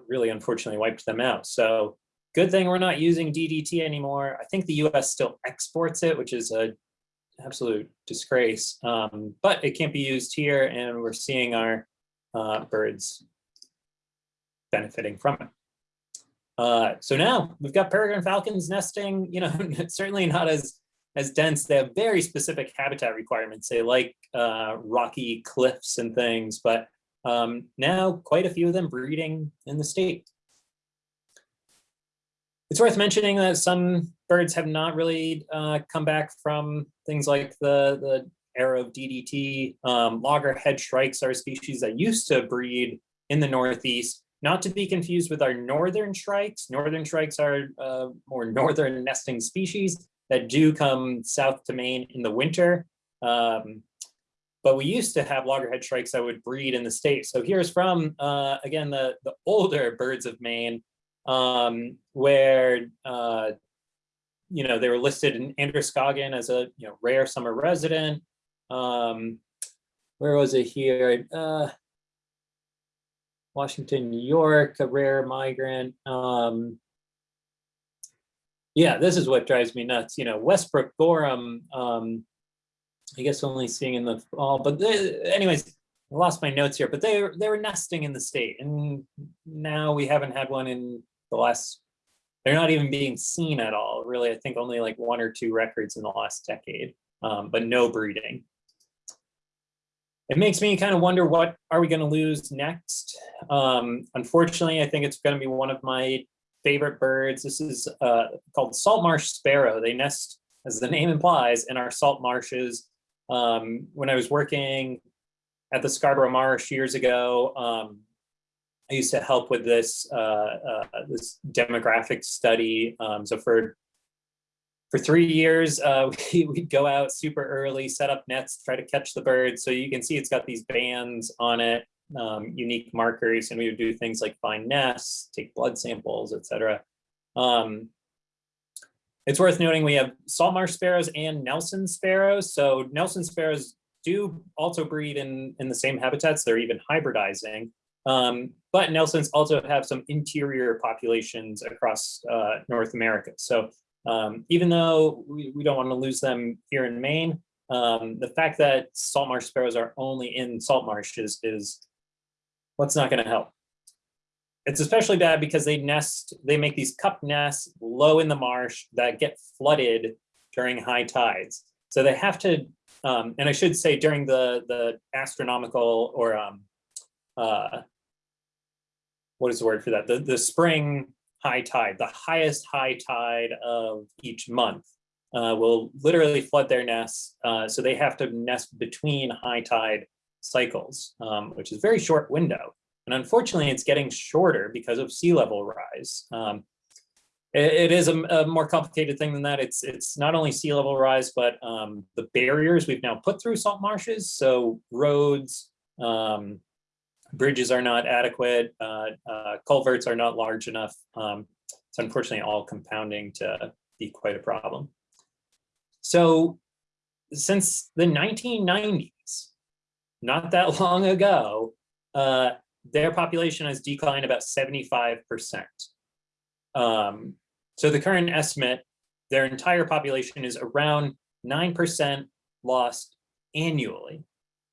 really unfortunately wiped them out. So good thing we're not using DDT anymore. I think the US still exports it, which is a absolute disgrace, um, but it can't be used here and we're seeing our uh, birds benefiting from it. Uh, so now we've got peregrine falcons nesting, you know, certainly not as as dense. They have very specific habitat requirements. They like uh, rocky cliffs and things, but um, now quite a few of them breeding in the state. It's worth mentioning that some birds have not really uh, come back from things like the, the era of DDT. Um, loggerhead shrikes are a species that used to breed in the Northeast, not to be confused with our northern shrikes. Northern shrikes are uh, more northern nesting species that do come south to Maine in the winter. Um, but we used to have loggerhead shrikes that would breed in the state. So here's from, uh, again, the, the older birds of Maine, um, where, uh, you know, they were listed in Androscoggin as a, you know, rare summer resident. Um, where was it here? Uh, Washington, New York, a rare migrant. Um, Yeah, this is what drives me nuts. You know, Westbrook, Gorham, um, I guess only seeing in the fall, but the, anyways, I lost my notes here, but they they were nesting in the state, and now we haven't had one in the last. They're not even being seen at all, really. I think only like one or two records in the last decade, um, but no breeding. It makes me kind of wonder what are we going to lose next? Um, unfortunately, I think it's going to be one of my favorite birds. This is uh, called salt marsh sparrow. They nest, as the name implies, in our salt marshes. Um, when I was working at the Scarborough Marsh years ago, um, I used to help with this uh, uh, this demographic study. Um, so for for three years, uh, we, would go out super early, set up nets, try to catch the birds. So you can see it's got these bands on it, um, unique markers, and we would do things like find nests, take blood samples, etc. Um, it's worth noting we have salt marsh sparrows and Nelson sparrows. So Nelson sparrows do also breed in, in the same habitats. They're even hybridizing. Um, but Nelsons also have some interior populations across uh, North America. So um, even though we, we don't want to lose them here in Maine, um, the fact that salt marsh sparrows are only in salt marshes is what's not going to help. It's especially bad because they nest, they make these cup nests low in the marsh that get flooded during high tides. So they have to, um, and I should say during the the astronomical or um, uh, what is the word for that? The the spring high tide, the highest high tide of each month uh, will literally flood their nests. Uh, so they have to nest between high tide cycles, um, which is a very short window. And unfortunately, it's getting shorter because of sea level rise. Um, it, it is a, a, more complicated thing than that. It's it's not only sea level rise, but um, the barriers we've now put through salt marshes. So roads, um, bridges are not adequate, uh, uh, culverts are not large enough. Um, it's unfortunately all compounding to be quite a problem. So since the 1990s, not that long ago, uh, their population has declined about 75%. Um, so the current estimate, their entire population is around 9% lost annually.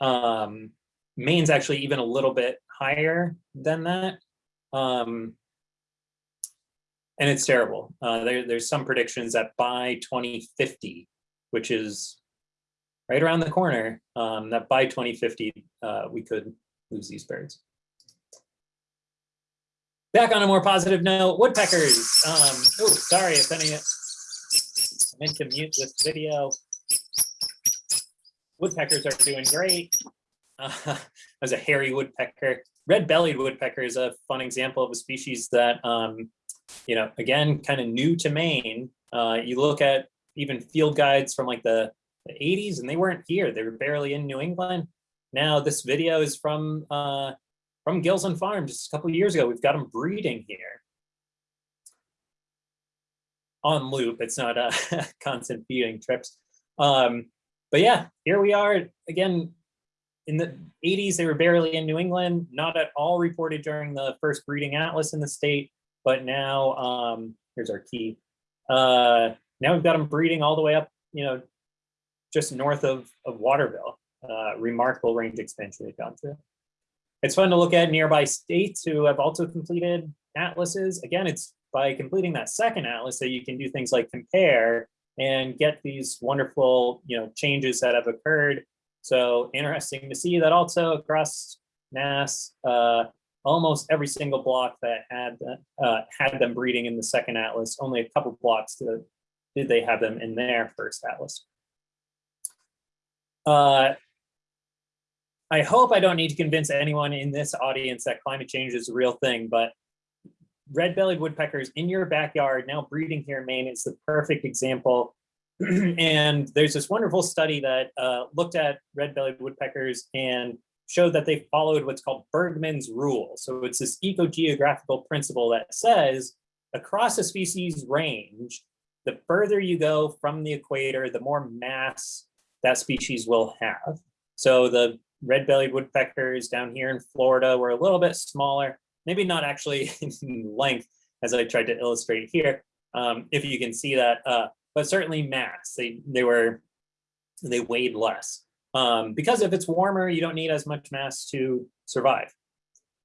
Um, Maine's actually even a little bit higher than that. Um, and it's terrible. Uh, there, there's some predictions that by 2050, which is right around the corner, um, that by 2050, uh, we could lose these birds. Back on a more positive note, woodpeckers. Um, oh, sorry if any, I meant to mute this video. Woodpeckers are doing great. Uh, as a hairy woodpecker. Red-bellied woodpecker is a fun example of a species that, um, you know, again, kind of new to Maine. Uh, you look at even field guides from like the, the 80s and they weren't here. They were barely in New England. Now this video is from uh, from Gilsland Farm just a couple years ago. We've got them breeding here on loop. It's not a constant feeding trips. Um, but yeah, here we are again, in the 80s, they were barely in New England, not at all reported during the first breeding atlas in the state, but now, um, here's our key. Uh, now we've got them breeding all the way up, you know, just north of, of Waterville. Uh, remarkable range expansion they've gone through. It's fun to look at nearby states who have also completed atlases. Again, it's by completing that second atlas that you can do things like compare and get these wonderful, you know, changes that have occurred so interesting to see that also across NAS, uh, almost every single block that had uh, had them breeding in the second atlas, only a couple blocks to, did they have them in their first atlas. Uh, I hope I don't need to convince anyone in this audience that climate change is a real thing, but red-bellied woodpeckers in your backyard now breeding here in Maine is the perfect example and there's this wonderful study that uh, looked at red-bellied woodpeckers and showed that they followed what's called Bergmann's rule. So it's this ecogeographical principle that says across a species range, the further you go from the equator, the more mass that species will have. So the red-bellied woodpeckers down here in Florida were a little bit smaller, maybe not actually in length as I tried to illustrate here, um, if you can see that, uh, but certainly mass, they, they were, they weighed less. Um, because if it's warmer, you don't need as much mass to survive.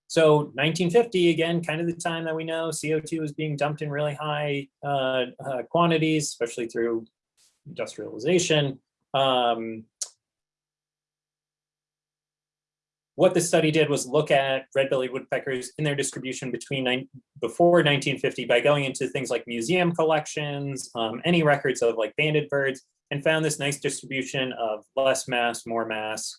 So 1950, again, kind of the time that we know CO2 is being dumped in really high uh, uh, quantities, especially through industrialization. Um, what the study did was look at red-bellied woodpeckers in their distribution between before 1950 by going into things like museum collections, um, any records of like banded birds, and found this nice distribution of less mass, more mass.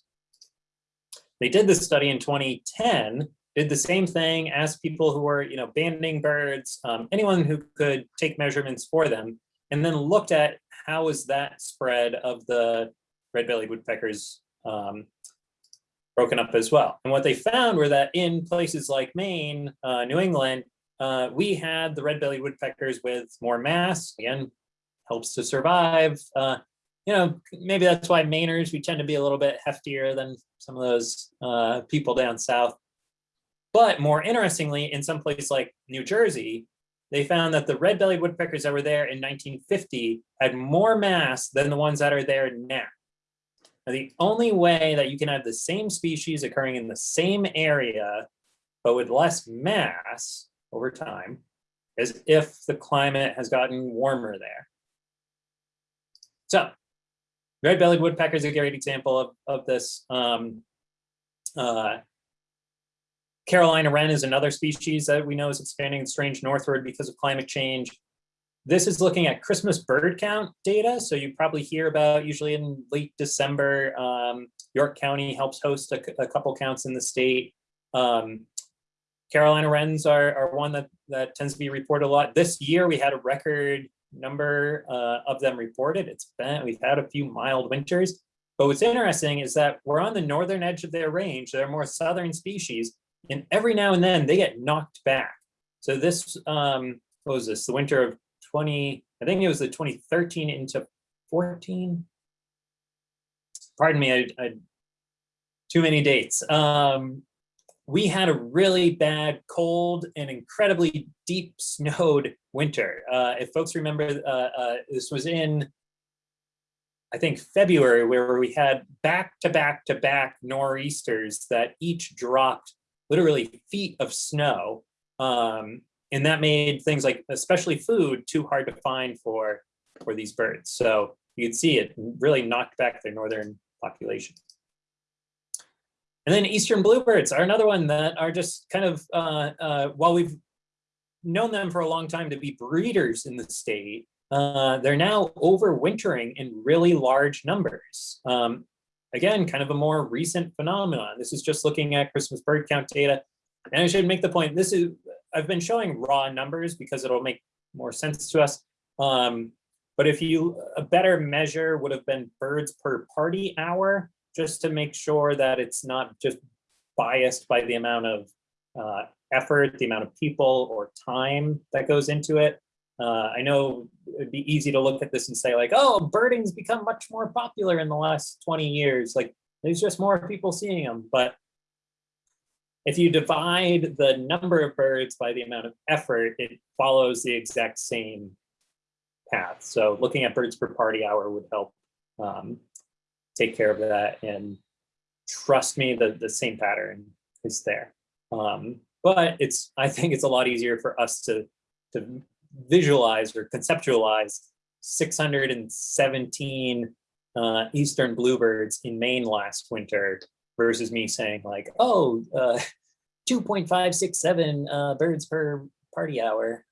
They did this study in 2010, did the same thing, asked people who were, you know, banding birds, um, anyone who could take measurements for them, and then looked at how was that spread of the red-bellied woodpeckers um, broken up as well. And what they found were that in places like Maine, uh, New England, uh, we had the red-bellied woodpeckers with more mass, again, helps to survive. Uh, you know, maybe that's why Mainers, we tend to be a little bit heftier than some of those uh, people down south. But more interestingly, in some place like New Jersey, they found that the red-bellied woodpeckers that were there in 1950 had more mass than the ones that are there now. Now, the only way that you can have the same species occurring in the same area, but with less mass over time, is if the climate has gotten warmer there. So, red-bellied woodpecker is a great example of, of this. Um, uh, Carolina wren is another species that we know is expanding strange northward because of climate change. This is looking at Christmas bird count data. So you probably hear about usually in late December, um, York County helps host a, a, couple counts in the state. Um, Carolina wrens are, are one that, that tends to be reported a lot. This year we had a record number uh, of them reported. It's been, we've had a few mild winters. But what's interesting is that we're on the northern edge of their range. They're more southern species. And every now and then they get knocked back. So this, um, what was this, the winter of 20, I think it was the 2013 into 14. Pardon me, I, I too many dates. Um, we had a really bad cold and incredibly deep snowed winter. Uh, if folks remember, uh, uh, this was in, I think, February, where we had back to back to back nor'easters that each dropped literally feet of snow. Um, and that made things like, especially food, too hard to find for, for these birds. So you can see it really knocked back their northern population. And then eastern bluebirds are another one that are just kind of, uh, uh, while we've known them for a long time to be breeders in the state, uh, they're now overwintering in really large numbers. Um, again, kind of a more recent phenomenon. This is just looking at Christmas bird count data. And I should make the point, this is, I've been showing raw numbers because it'll make more sense to us. Um, but if you, a better measure would have been birds per party hour, just to make sure that it's not just biased by the amount of uh, effort, the amount of people or time that goes into it. Uh, I know it'd be easy to look at this and say like, oh, birding's become much more popular in the last 20 years. Like there's just more people seeing them. But if you divide the number of birds by the amount of effort, it follows the exact same path. So looking at birds per party hour would help um, take care of that. And trust me, the, the same pattern is there. Um, but it's, I think it's a lot easier for us to, to visualize or conceptualize 617 uh, eastern bluebirds in Maine last winter versus me saying like, oh, uh, 2.567 uh, birds per party hour.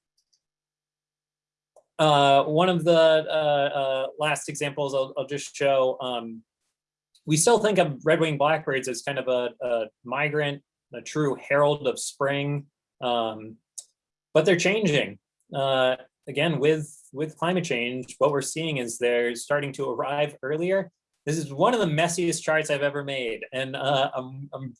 Uh, one of the uh, uh, last examples I'll, I'll just show, um, we still think of red-winged blackbirds as kind of a, a, migrant, a true herald of spring, um, but they're changing uh, again, with, with climate change, what we're seeing is they're starting to arrive earlier. This is one of the messiest charts I've ever made. And uh, I'm, I'm,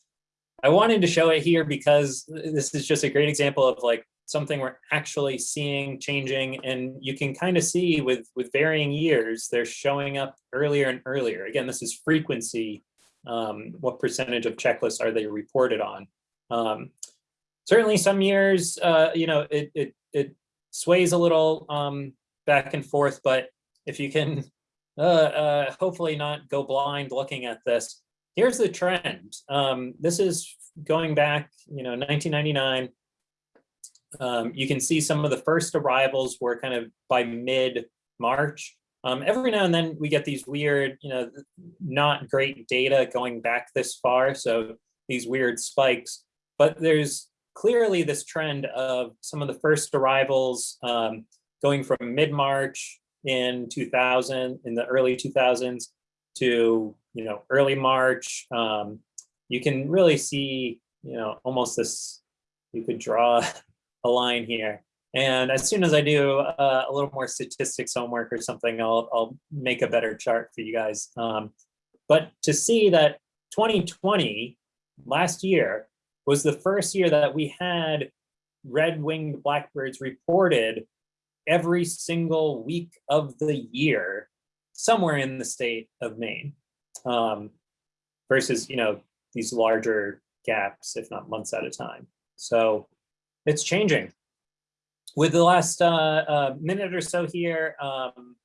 I wanted to show it here because this is just a great example of like something we're actually seeing changing. And you can kind of see with with varying years they're showing up earlier and earlier. Again this is frequency um, what percentage of checklists are they reported on? Um, certainly some years uh, you know it, it it sways a little um, back and forth, but if you can uh, uh, hopefully not go blind looking at this, here's the trend. Um, this is going back, you know, 1999. Um, you can see some of the first arrivals were kind of by mid-March. Um, every now and then we get these weird, you know, not great data going back this far. So these weird spikes, but there's clearly this trend of some of the first arrivals um, going from mid-March in 2000, in the early 2000s to, you know, early March. Um, you can really see, you know, almost this, you could draw a line here. And as soon as I do uh, a little more statistics homework or something, I'll, I'll make a better chart for you guys. Um, but to see that 2020, last year, was the first year that we had red-winged blackbirds reported every single week of the year somewhere in the state of Maine um, versus, you know, these larger gaps, if not months at a time. So it's changing. With the last uh, uh, minute or so here, um,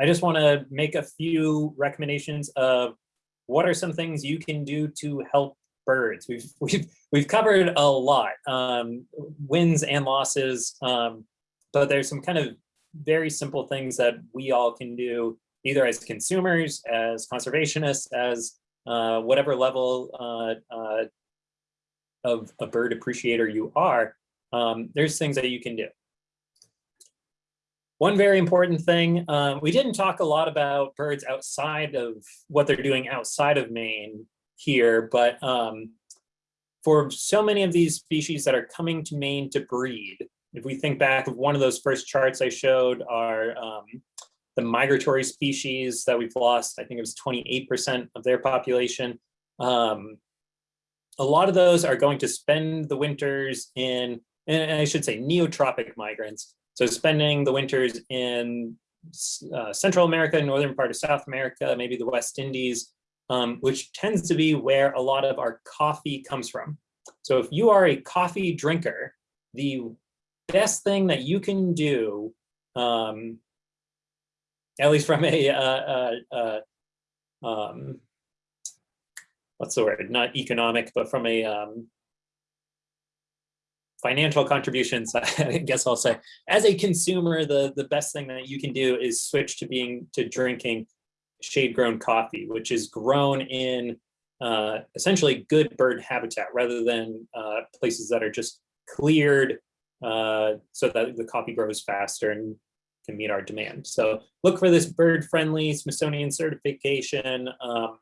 I just want to make a few recommendations of what are some things you can do to help birds. We've we've we've covered a lot, um, wins and losses, um, but there's some kind of very simple things that we all can do, either as consumers, as conservationists, as uh, whatever level uh, uh, of a bird appreciator you are. Um, there's things that you can do. One very important thing, um, we didn't talk a lot about birds outside of what they're doing outside of Maine here, but um, for so many of these species that are coming to Maine to breed, if we think back of one of those first charts I showed are um, the migratory species that we've lost, I think it was 28% of their population. Um, a lot of those are going to spend the winters in, and I should say neotropic migrants. So spending the winters in uh, Central America, northern part of South America, maybe the West Indies, um, which tends to be where a lot of our coffee comes from. So if you are a coffee drinker, the best thing that you can do, um, at least from a, uh, uh, uh, um, what's the word, not economic, but from a um, financial contributions, I guess I'll say, as a consumer, the, the best thing that you can do is switch to being, to drinking shade grown coffee, which is grown in uh, essentially good bird habitat rather than uh, places that are just cleared uh, so that the coffee grows faster and can meet our demand. So look for this bird friendly Smithsonian certification um,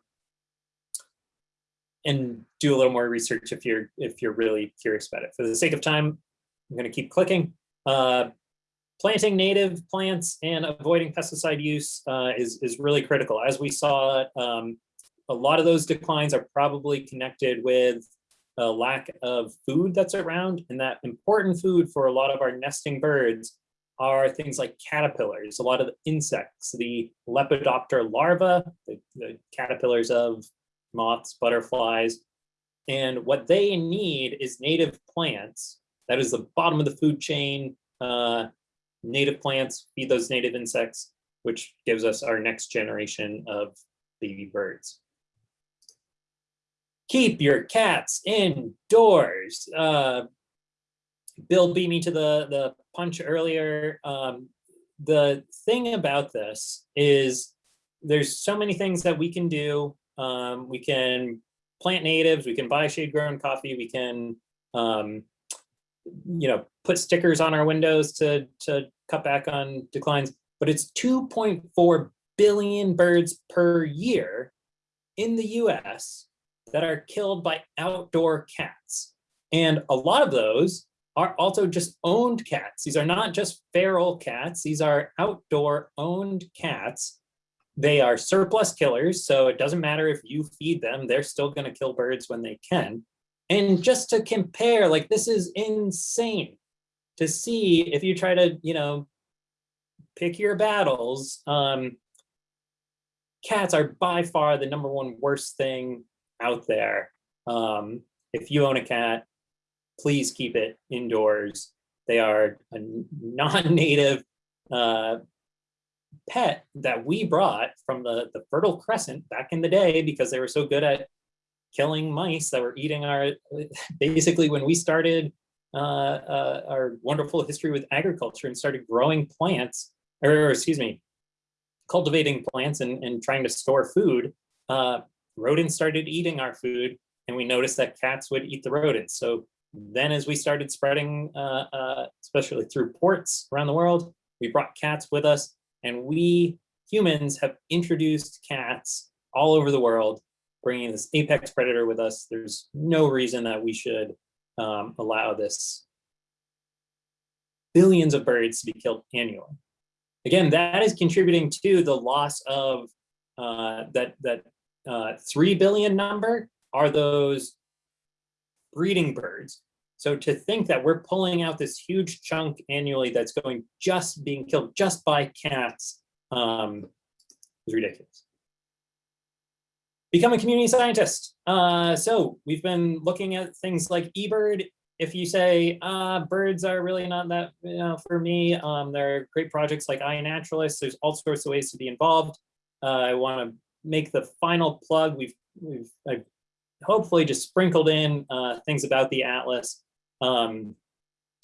and do a little more research if you're if you're really curious about it. For the sake of time, I'm going to keep clicking. Uh, planting native plants and avoiding pesticide use uh, is, is really critical. As we saw, um, a lot of those declines are probably connected with a lack of food that's around and that important food for a lot of our nesting birds are things like caterpillars, a lot of insects, the Lepidoptera larvae, the, the caterpillars of moths, butterflies. And what they need is native plants. That is the bottom of the food chain. Uh, native plants feed those native insects, which gives us our next generation of baby birds keep your cats indoors. Uh, Bill beat me to the, the punch earlier. Um, the thing about this is there's so many things that we can do. Um, we can plant natives, we can buy shade grown coffee, we can, um, you know, put stickers on our windows to, to cut back on declines, but it's 2.4 billion birds per year in the US that are killed by outdoor cats. And a lot of those are also just owned cats. These are not just feral cats. These are outdoor owned cats. They are surplus killers, so it doesn't matter if you feed them, they're still gonna kill birds when they can. And just to compare, like this is insane to see if you try to, you know, pick your battles, um, cats are by far the number one worst thing out there. Um, if you own a cat, please keep it indoors. They are a non-native uh, pet that we brought from the, the Fertile Crescent back in the day because they were so good at killing mice that were eating our, basically when we started uh, uh, our wonderful history with agriculture and started growing plants, or excuse me, cultivating plants and, and trying to store food, uh, rodents started eating our food and we noticed that cats would eat the rodents. So then as we started spreading, uh, uh, especially through ports around the world, we brought cats with us and we humans have introduced cats all over the world, bringing this apex predator with us. There's no reason that we should um, allow this billions of birds to be killed annually. Again, that is contributing to the loss of uh, that, that uh, 3 billion number are those breeding birds. So to think that we're pulling out this huge chunk annually that's going just being killed just by cats um, is ridiculous. Become a community scientist. Uh, so we've been looking at things like eBird. If you say uh, birds are really not that you know, for me, um, there are great projects like iNaturalist. There's all sorts of ways to be involved. Uh, I want to make the final plug. We've we've I've hopefully just sprinkled in uh, things about the Atlas. Um,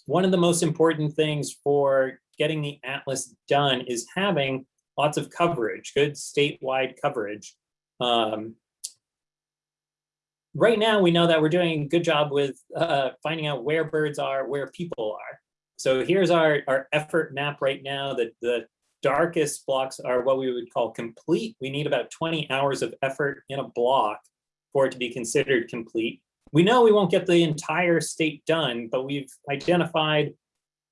one of the most important things for getting the Atlas done is having lots of coverage, good statewide coverage. Um, right now, we know that we're doing a good job with uh, finding out where birds are, where people are. So here's our, our effort map right now. The, the darkest blocks are what we would call complete. We need about 20 hours of effort in a block for it to be considered complete. We know we won't get the entire state done, but we've identified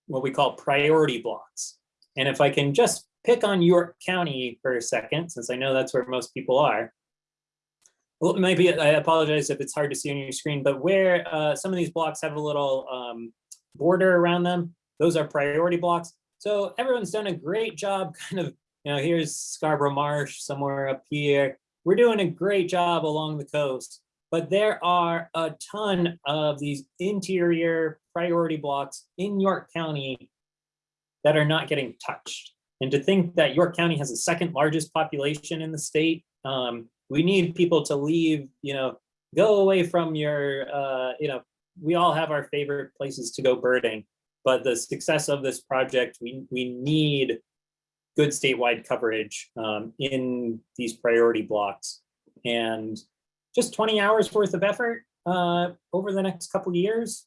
what we call priority blocks. And if I can just pick on York County for a second, since I know that's where most people are. Well, maybe I apologize if it's hard to see on your screen, but where uh, some of these blocks have a little um, border around them, those are priority blocks. So everyone's done a great job kind of, you know, here's Scarborough Marsh somewhere up here. We're doing a great job along the coast, but there are a ton of these interior priority blocks in York County that are not getting touched. And to think that York County has the second largest population in the state, um, we need people to leave, you know, go away from your, uh, you know, we all have our favorite places to go birding, but the success of this project, we, we need good statewide coverage um, in these priority blocks. And just 20 hours worth of effort uh, over the next couple years,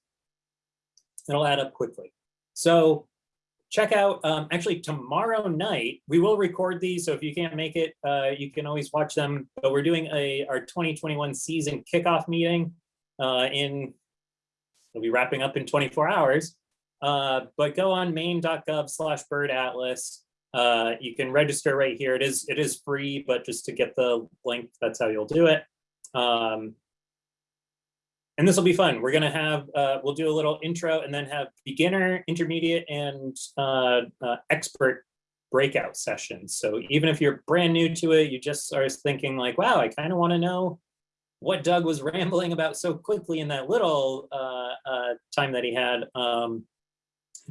it'll add up quickly. So check out, um, actually tomorrow night, we will record these. So if you can't make it, uh, you can always watch them. But we're doing a our 2021 season kickoff meeting uh, in, we'll be wrapping up in 24 hours. Uh, but go on maine.gov slash bird atlas. Uh, you can register right here. It is it is free, but just to get the link, that's how you'll do it. Um, and this will be fun. We're gonna have, uh, we'll do a little intro and then have beginner, intermediate, and uh, uh, expert breakout sessions. So even if you're brand new to it, you just are thinking like, wow, I kind of want to know what Doug was rambling about so quickly in that little uh, uh, time that he had. Um,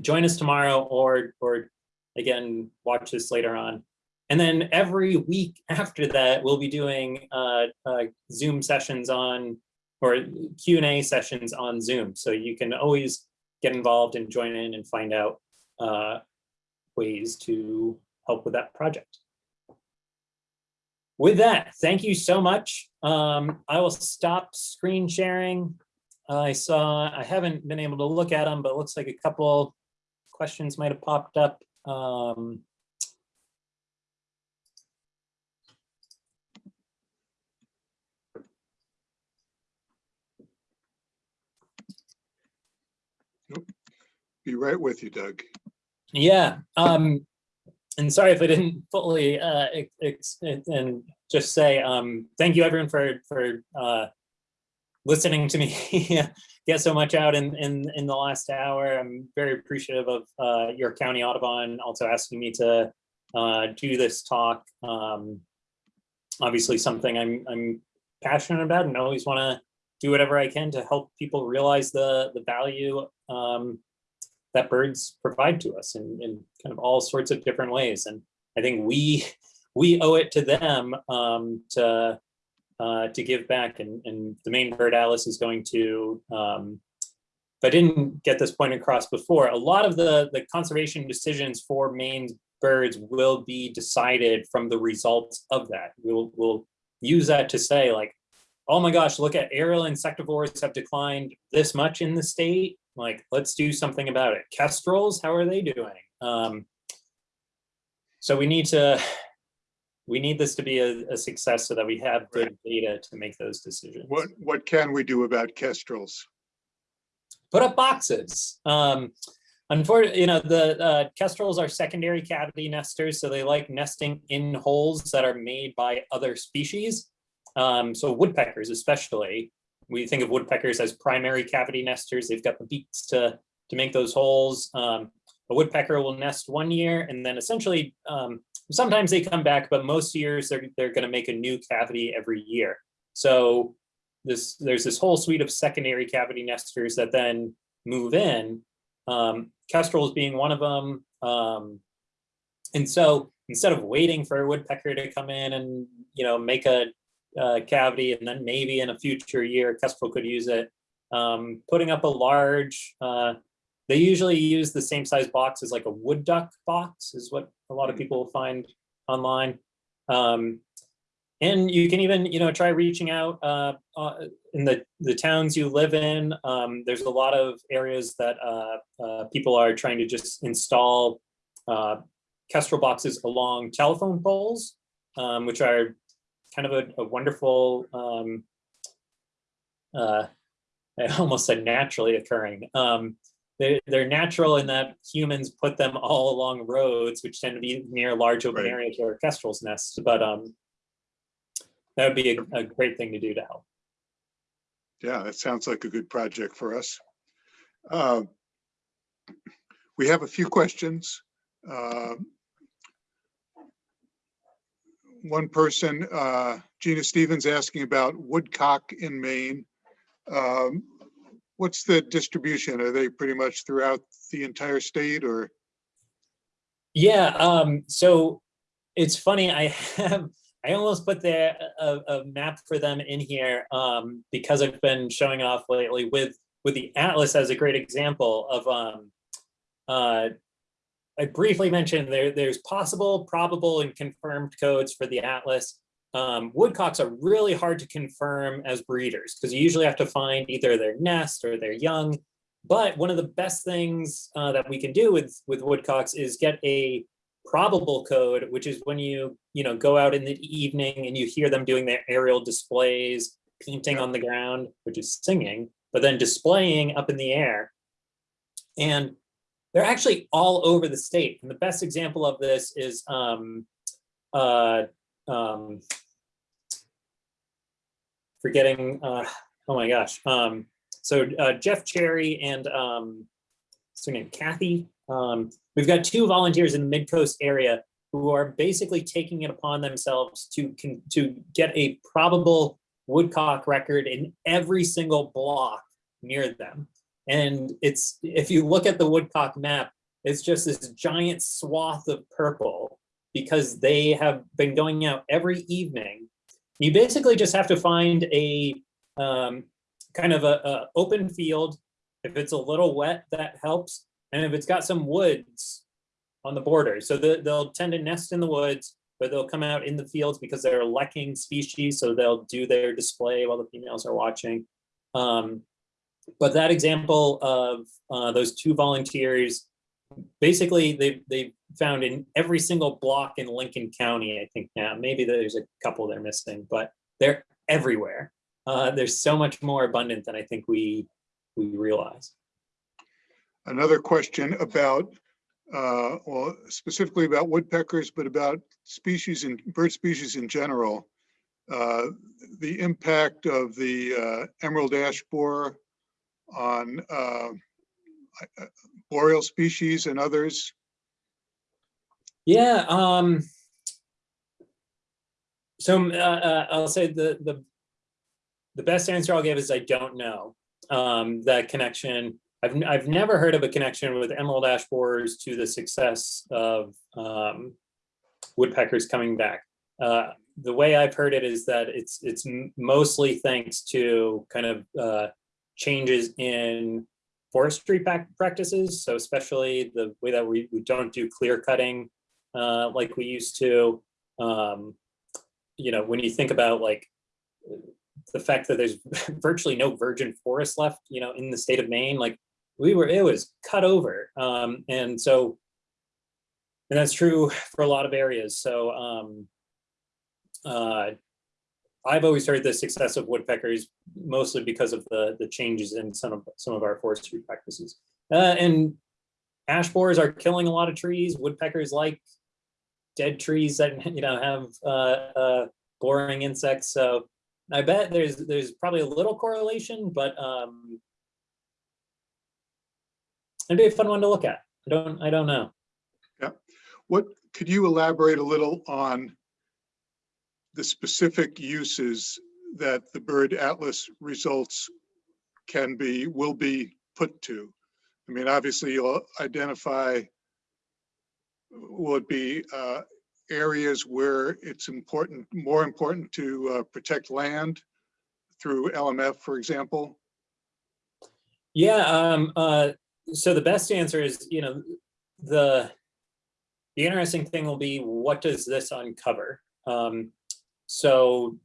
join us tomorrow or, or again, watch this later on. And then every week after that, we'll be doing uh, uh, Zoom sessions on or Q&A sessions on Zoom. So you can always get involved and join in and find out uh, ways to help with that project. With that, thank you so much. Um, I will stop screen sharing. I saw, I haven't been able to look at them, but it looks like a couple questions might have popped up. Um, Be right with you, Doug. Yeah, um, and sorry if I didn't fully uh, ex and just say um, thank you everyone for for uh, listening to me get so much out in, in in the last hour. I'm very appreciative of uh, York County Audubon also asking me to uh, do this talk. Um, obviously, something I'm I'm passionate about and I always want to do whatever I can to help people realize the the value um, that birds provide to us in, in kind of all sorts of different ways. And I think we we owe it to them um, to uh, to give back. And, and the Maine Bird Atlas, is going to, um, if I didn't get this point across before, a lot of the, the conservation decisions for Maine birds will be decided from the results of that. We'll, we'll use that to say like, oh my gosh, look at aerial insectivores have declined this much in the state. Like, let's do something about it. Kestrels, how are they doing? Um, so we need to, we need this to be a, a success so that we have good data to make those decisions. What, what can we do about kestrels? Put up boxes. Um, unfortunately, you know, the uh, kestrels are secondary cavity nesters, so they like nesting in holes that are made by other species. Um, so woodpeckers especially, we think of woodpeckers as primary cavity nesters. They've got the beaks to, to make those holes. Um, a woodpecker will nest one year and then essentially um, sometimes they come back, but most years they're, they're going to make a new cavity every year. So this there's this whole suite of secondary cavity nesters that then move in, um, kestrels being one of them. Um, and so instead of waiting for a woodpecker to come in and you know make a, a cavity and then maybe in a future year kestrel could use it, um, putting up a large uh, they usually use the same size box as like a wood duck box is what a lot of people find online. Um, and you can even, you know, try reaching out uh, uh, in the, the towns you live in. Um, there's a lot of areas that uh, uh people are trying to just install uh, kestrel boxes along telephone poles, um, which are kind of a, a wonderful, um, uh, I almost said naturally occurring. Um, they're, they're natural in that humans put them all along roads, which tend to be near large open Right. areas where kestrels nest, but um, that would be a, a great thing to do to help. Yeah, that sounds like a good project for us. Uh, We have a few questions. Uh, One person, uh, Gina Stevens, asking about woodcock in Maine. Um, What's the distribution? Are they pretty much throughout the entire state or? Yeah, um, so it's funny, I have, I almost put the, a, a map for them in here, um, because I've been showing off lately with, with the Atlas as a great example of, um, uh, I briefly mentioned there, there's possible, probable, and confirmed codes for the Atlas. Um, woodcocks are really hard to confirm as breeders because you usually have to find either their nest or their young. But one of the best things uh, that we can do with, with woodcocks is get a probable code, which is when you, you know, go out in the evening and you hear them doing their aerial displays, peenting on the ground, which is singing, but then displaying up in the air. And they're actually all over the state. And the best example of this is um, uh, um, forgetting, uh, oh my gosh. Um, so uh, Jeff Cherry and um, what's her name, Kathy. Um, we've got two volunteers in the mid-coast area who are basically taking it upon themselves to to get a probable woodcock record in every single block near them. And it's if you look at the woodcock map, it's just this giant swath of purple because they have been going out every evening. You basically just have to find a um, kind of a, a open field. If it's a little wet, that helps. And if it's got some woods on the border, so the, they'll tend to nest in the woods, but they'll come out in the fields because they're a lekking species. So they'll do their display while the females are watching. Um, but that example of uh, those two volunteers, basically they they found in every single block in Lincoln County, I think now, maybe there's a couple they're missing, but they're everywhere. Uh, there's so much more abundant than I think we we realize. Another question about, uh, well, specifically about woodpeckers, but about species and bird species in general. Uh, the impact of the uh, emerald ash borer on uh, boreal species and others. Yeah. Um, so uh, uh, I'll say the the the best answer I'll give is I don't know um, that connection. I've, I've never heard of a connection with emerald ash borers to the success of um, woodpeckers coming back. Uh, the way I've heard it is that it's it's mostly thanks to kind of uh, changes in forestry prac- practices. So especially the way that we, we don't do clear cutting uh, like we used to. Um, you know, when you think about like the fact that there's virtually no virgin forest left, you know, in the state of Maine, like we were, it was cut over. Um, and so, and that's true for a lot of areas. So, um, uh, I've always heard the success of woodpeckers mostly because of the the changes in some of some of our forestry practices. Uh, and ash borers are killing a lot of trees. Woodpeckers like dead trees that you know have uh, uh, boring insects. So I bet there's there's probably a little correlation, but um, it'd be a fun one to look at. I don't I don't know. Yeah. What, could you elaborate a little on the specific uses that the bird atlas results can be, will be put to? I mean, obviously you'll identify, will it be uh, areas where it's important, more important to uh, protect land through LMF, for example? Yeah. Um, uh, so the best answer is, you know, the the interesting thing will be what does this uncover? Um, so,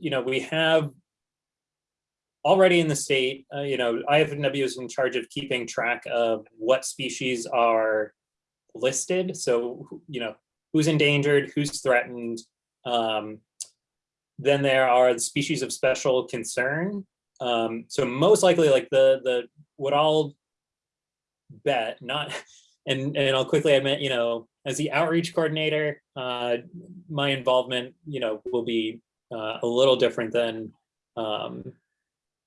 you know, we have already in the state, uh, you know, IF&W is in charge of keeping track of what species are listed. So, you know, who's endangered, who's threatened. Um, then there are the species of special concern. Um, so most likely like the, the, what I'll bet, not, and, and I'll quickly admit, you know, as the outreach coordinator, uh, my involvement, you know, will be uh, a little different than um,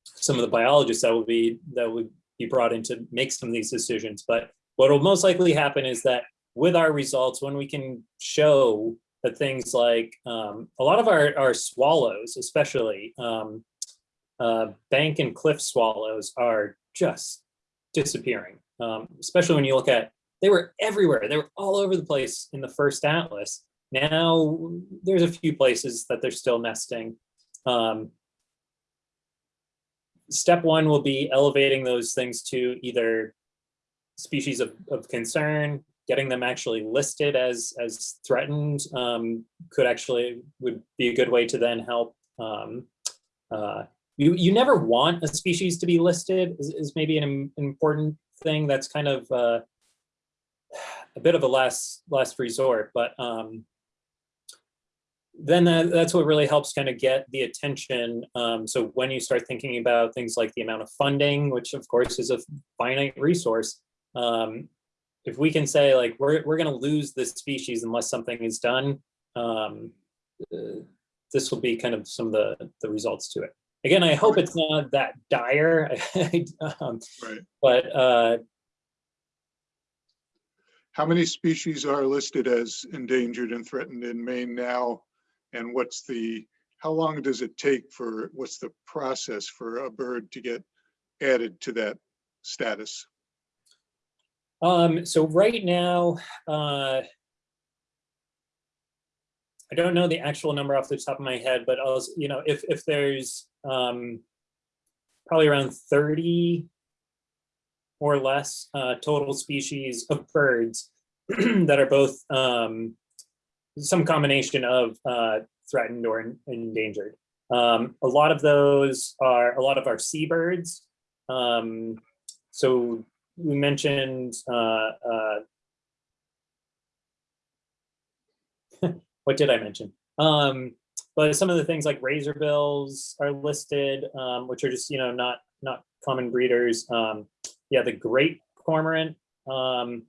some of the biologists that will be that would be brought in to make some of these decisions. But what will most likely happen is that with our results, when we can show that things like um, a lot of our, our swallows, especially um, uh, bank and cliff swallows are just disappearing, um, especially when you look at they were everywhere. They were all over the place in the first atlas. Now there's a few places that they're still nesting. Um, step one will be elevating those things to either species of, of concern, getting them actually listed as as threatened um, could actually would be a good way to then help. Um, uh, you you never want a species to be listed is, is maybe an, important thing that's kind of uh, a bit of a last last resort, but um, then that, that's what really helps kind of get the attention. Um, so when you start thinking about things like the amount of funding, which of course is a finite resource, um, if we can say like we're we're going to lose this species unless something is done, um, uh, this will be kind of some of the the results to it. Again, I hope it's not that dire, um, Right. but uh, How many species are listed as endangered and threatened in Maine now? And what's the, how long does it take for, what's the process for a bird to get added to that status? Um, so right now, uh, I don't know the actual number off the top of my head, but I was, you know, if, if there's, um, probably around 30 or less, uh, total species of birds that are both, um, some combination of, uh, threatened or en- endangered. Um, a lot of those are, a lot of our seabirds, um, so we mentioned uh, uh, what did I mention? Um, but some of the things like razorbills are listed, um, which are just you know not not common breeders. Um, yeah, the great cormorant, um,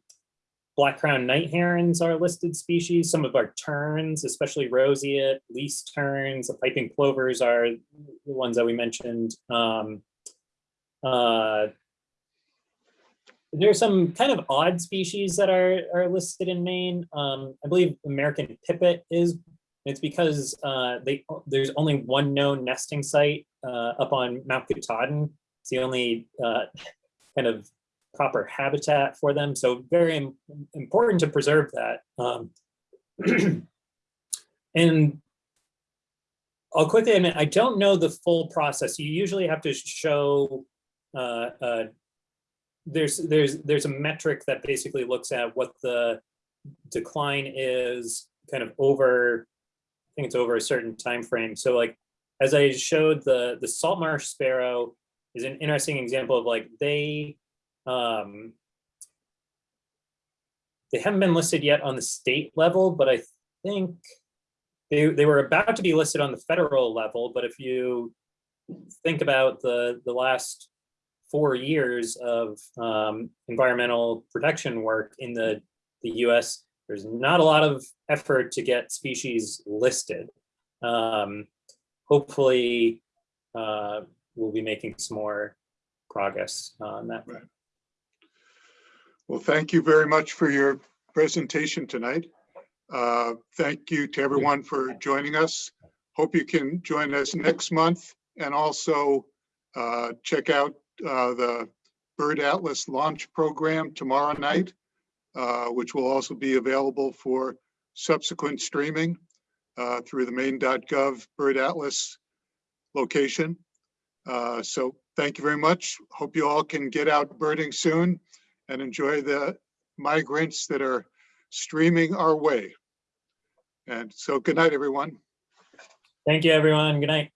black crown night herons are listed species. Some of our terns, especially roseate, least terns, the piping plovers are the ones that we mentioned. Um, uh, there's some kind of odd species that are, are listed in Maine. Um, I believe American pipit is, it's because uh, they, there's only one known nesting site uh, up on Mount Katahdin. It's the only uh, kind of proper habitat for them. So very important to preserve that. Um, and I'll quickly admit, I don't know the full process. You usually have to show uh, uh, there's there's there's a metric that basically looks at what the decline is kind of over I think it's over a certain time frame. So like as I showed the the salt marsh sparrow is an interesting example of like they um they haven't been listed yet on the state level, but I think they they were about to be listed on the federal level, but if you think about the the last four years of um, environmental protection work in the, the US, there's not a lot of effort to get species listed. Um, hopefully, uh, we'll be making some more progress on that. Well, thank you very much for your presentation tonight. Uh, Thank you to everyone for joining us. Hope you can join us next month and also uh, check out uh, the Bird Atlas launch program tomorrow night, uh, which will also be available for subsequent streaming uh, through the maine.gov Bird Atlas location. Uh, So thank you very much. Hope you all can get out birding soon and enjoy the migrants that are streaming our way. And so good night, everyone. Thank you, everyone. Good night.